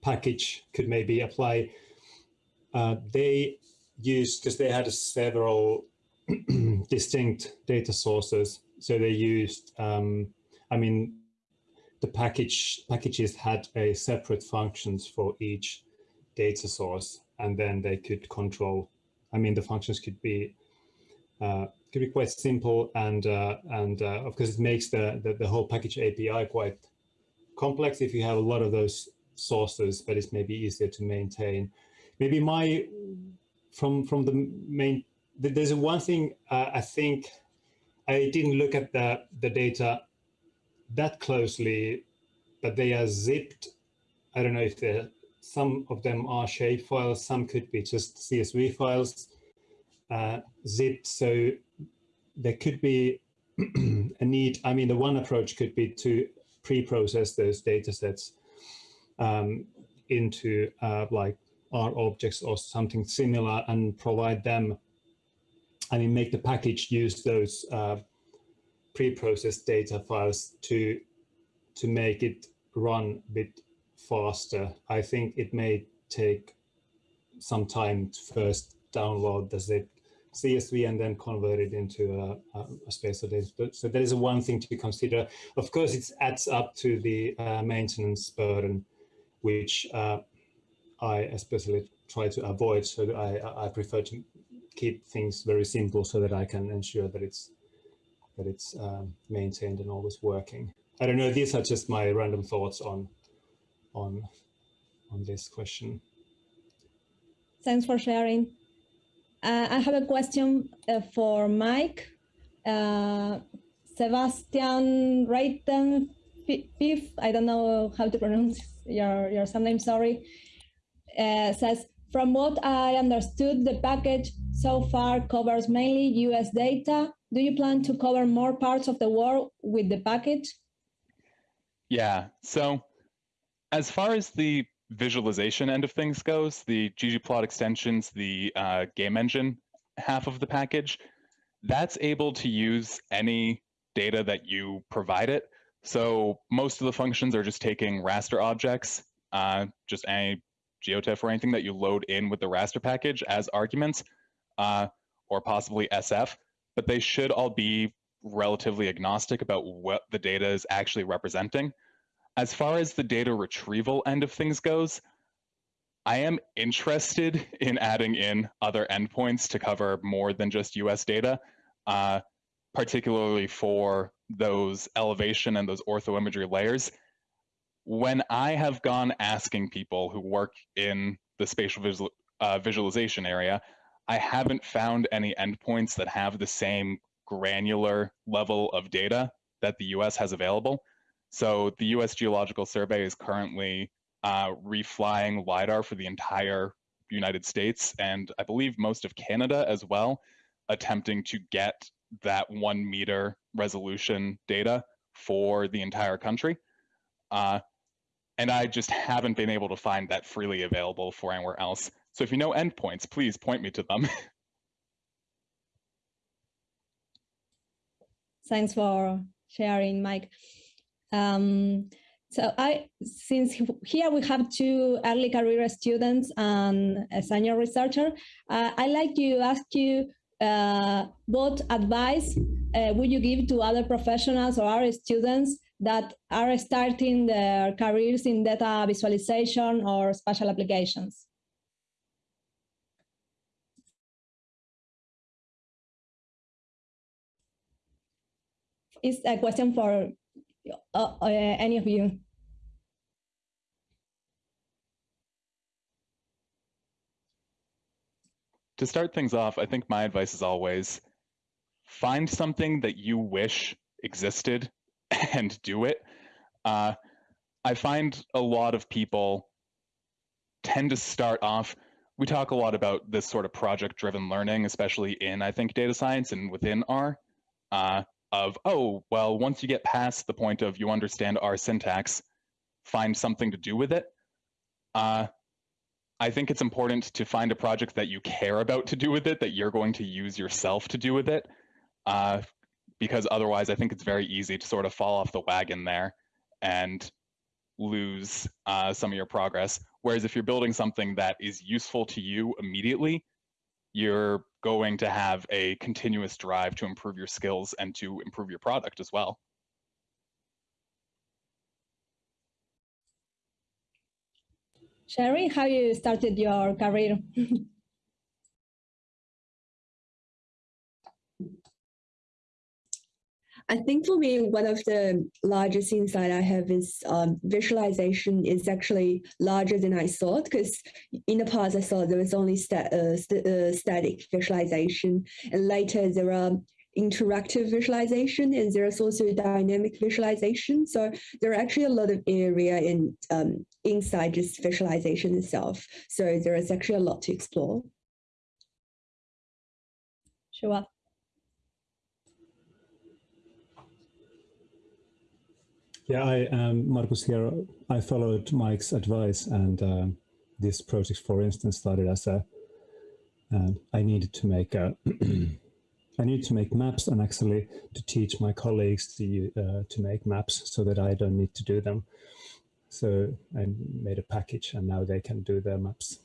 package could maybe apply. Uh, they used, because they had several (clears throat) distinct data sources, so they used, um, I mean, the package packages had a separate functions for each data source, and then they could control. I mean, the functions could be uh, could be quite simple, and uh, and uh, of course it makes the, the the whole package API quite complex if you have a lot of those sources, but it's maybe easier to maintain. Maybe my from from the main there's one thing uh, I think I didn't look at the, the data that closely, but they are zipped. I don't know if they're, some of them are shape files, some could be just CSV files uh, zipped. So there could be (clears throat) a need. I mean, the one approach could be to pre-process those data sets um, into uh, like R objects or something similar and provide them I mean, make the package use those uh, pre-processed data files to to make it run a bit faster. I think it may take some time to first download the zip CSV and then convert it into a, a spatial data. So that is one thing to consider. Of course, it adds up to the uh, maintenance burden which uh, I especially try to avoid. So I, I prefer to keep things very simple so that I can ensure that it's that it's um, maintained and always working. I don't know. These are just my random thoughts on on on this question. Thanks for sharing. Uh, I have a question uh, for Mike. Uh, Sebastian Reiten Pif, I don't know how to pronounce your, your surname, sorry, uh, says, from what I understood, the package so far covers mainly US data. Do you plan to cover more parts of the world with the package? Yeah, so as far as the visualization end of things goes, the ggplot extensions, the uh, game engine half of the package, that's able to use any data that you provide it. So most of the functions are just taking raster objects, uh, just any GeoTIFF or anything that you load in with the raster package as arguments, uh, or possibly SF, but they should all be relatively agnostic about what the data is actually representing. As far as the data retrieval end of things goes, I am interested in adding in other endpoints to cover more than just US data, uh, particularly for those elevation and those orthoimagery layers. When I have gone asking people who work in the spatial visual, uh, visualization area, I haven't found any endpoints that have the same granular level of data that the US has available. So the US Geological Survey is currently uh, reflying LIDAR for the entire United States and I believe most of Canada as well, attempting to get that one meter resolution data for the entire country. Uh, and I just haven't been able to find that freely available for anywhere else. So if you know endpoints, please point me to them. (laughs) Thanks for sharing, Mike. Um, so I, since here we have two early career students and a senior researcher, uh, I'd like to ask you uh, what advice uh, would you give to other professionals or our students that are starting their careers in data visualization or spatial applications? It's a question for uh, uh, any of you? To start things off, I think my advice is always find something that you wish existed (laughs) and do it. Uh, I find a lot of people tend to start off. We talk a lot about this sort of project driven learning, especially in, I think, data science and within R. Uh, of, oh, well, once you get past the point of you understand R syntax, find something to do with it. Uh, I think it's important to find a project that you care about to do with it, that you're going to use yourself to do with it, uh, because otherwise I think it's very easy to sort of fall off the wagon there and lose uh, some of your progress. Whereas if you're building something that is useful to you immediately, you're going to have a continuous drive to improve your skills and to improve your product as well. Sherry, how you started your career? (laughs) I think for me, one of the largest insight I have is um, visualization is actually larger than I thought because in the past I thought there was only sta uh, st uh, static visualization and later there are interactive visualization and there's also dynamic visualization. So there are actually a lot of area in um, inside just visualization itself. So there is actually a lot to explore. Sure. Yeah, I am Markus here. I followed Mike's advice and uh, this project, for instance, started as a, uh, I needed to make a, (clears throat) I need to make maps and actually to teach my colleagues to, uh, to make maps so that I don't need to do them. So I made a package and now they can do their maps.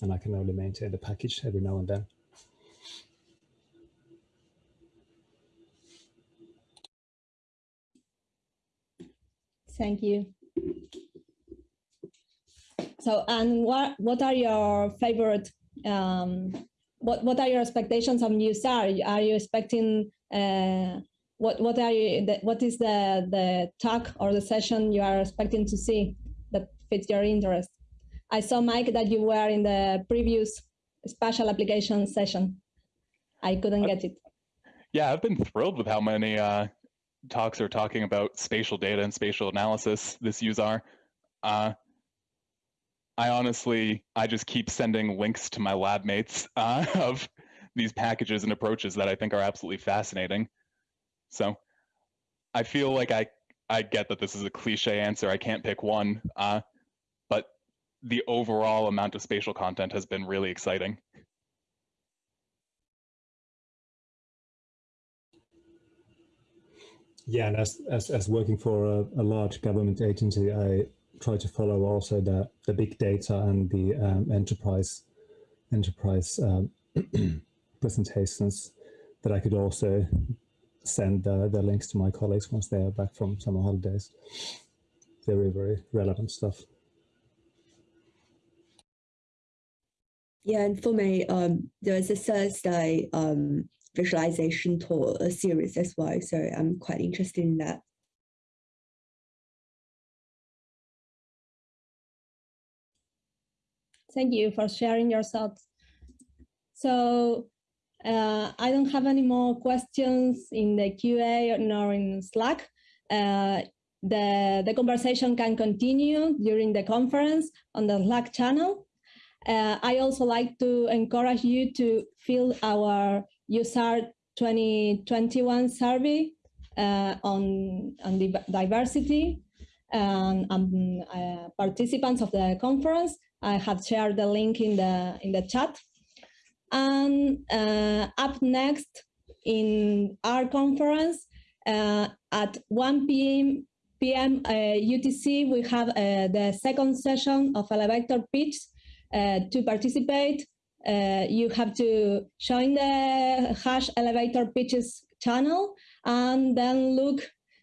And I can only maintain the package every now and then. Thank you. So, and what what are your favorite? Um, what what are your expectations of useR? Are you expecting? Uh, what what are you? The, what is the the talk or the session you are expecting to see that fits your interest? I saw Mike that you were in the previous spatial application session. I couldn't get it. Yeah, I've been thrilled with how many uh, talks are talking about spatial data and spatial analysis this useR. Uh, I honestly, I just keep sending links to my lab mates (laughs) uh, of these packages and approaches that I think are absolutely fascinating. So I feel like I, I get that this is a cliche answer. I can't pick one, uh, but the overall amount of spatial content has been really exciting. Yeah, and as, as, as working for a, a large government agency, I try to follow also the, the big data and the um, enterprise enterprise um, (clears throat) presentations that I could also send uh, the links to my colleagues once they are back from summer holidays. Very, very relevant stuff. Yeah, and for me, um, there's a Thursday um, visualization tour series as well, so I'm quite interested in that. Thank you for sharing your thoughts. So uh, I don't have any more questions in the QA nor in Slack. Uh, the, the conversation can continue during the conference on the Slack channel. Uh, I also like to encourage you to fill our useR 2021 survey uh, on, on diversity and um, uh, participants of the conference. I have shared the link in the in the chat. And uh, up next in our conference uh, at 1 p.m. PM uh, UTC, we have uh, the second session of elevator pitch. Uh, to participate, uh, you have to join the hash elevator pitches channel and then look,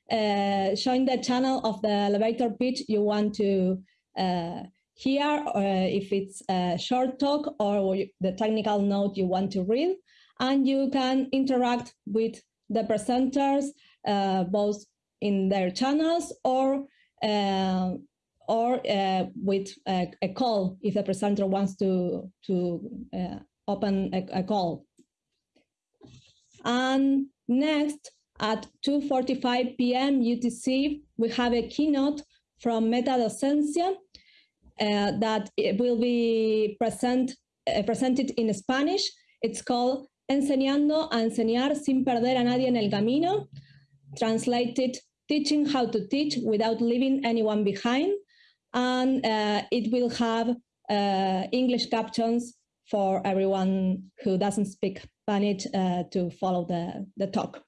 join the channel of the elevator pitch you want to here uh, if it's a short talk or the technical note you want to read and you can interact with the presenters uh, both in their channels or uh, or with a, a, call if the presenter wants to to open a, a, call and next at 2.45 p.m. UTC we have a keynote from Metadocencia uh, that it will be present, uh, presented in Spanish. It's called Enseñando a enseñar sin perder a nadie en el camino, translated teaching how to teach without leaving anyone behind. And uh, it will have uh, English captions for everyone who doesn't speak Spanish uh, to follow the, the talk.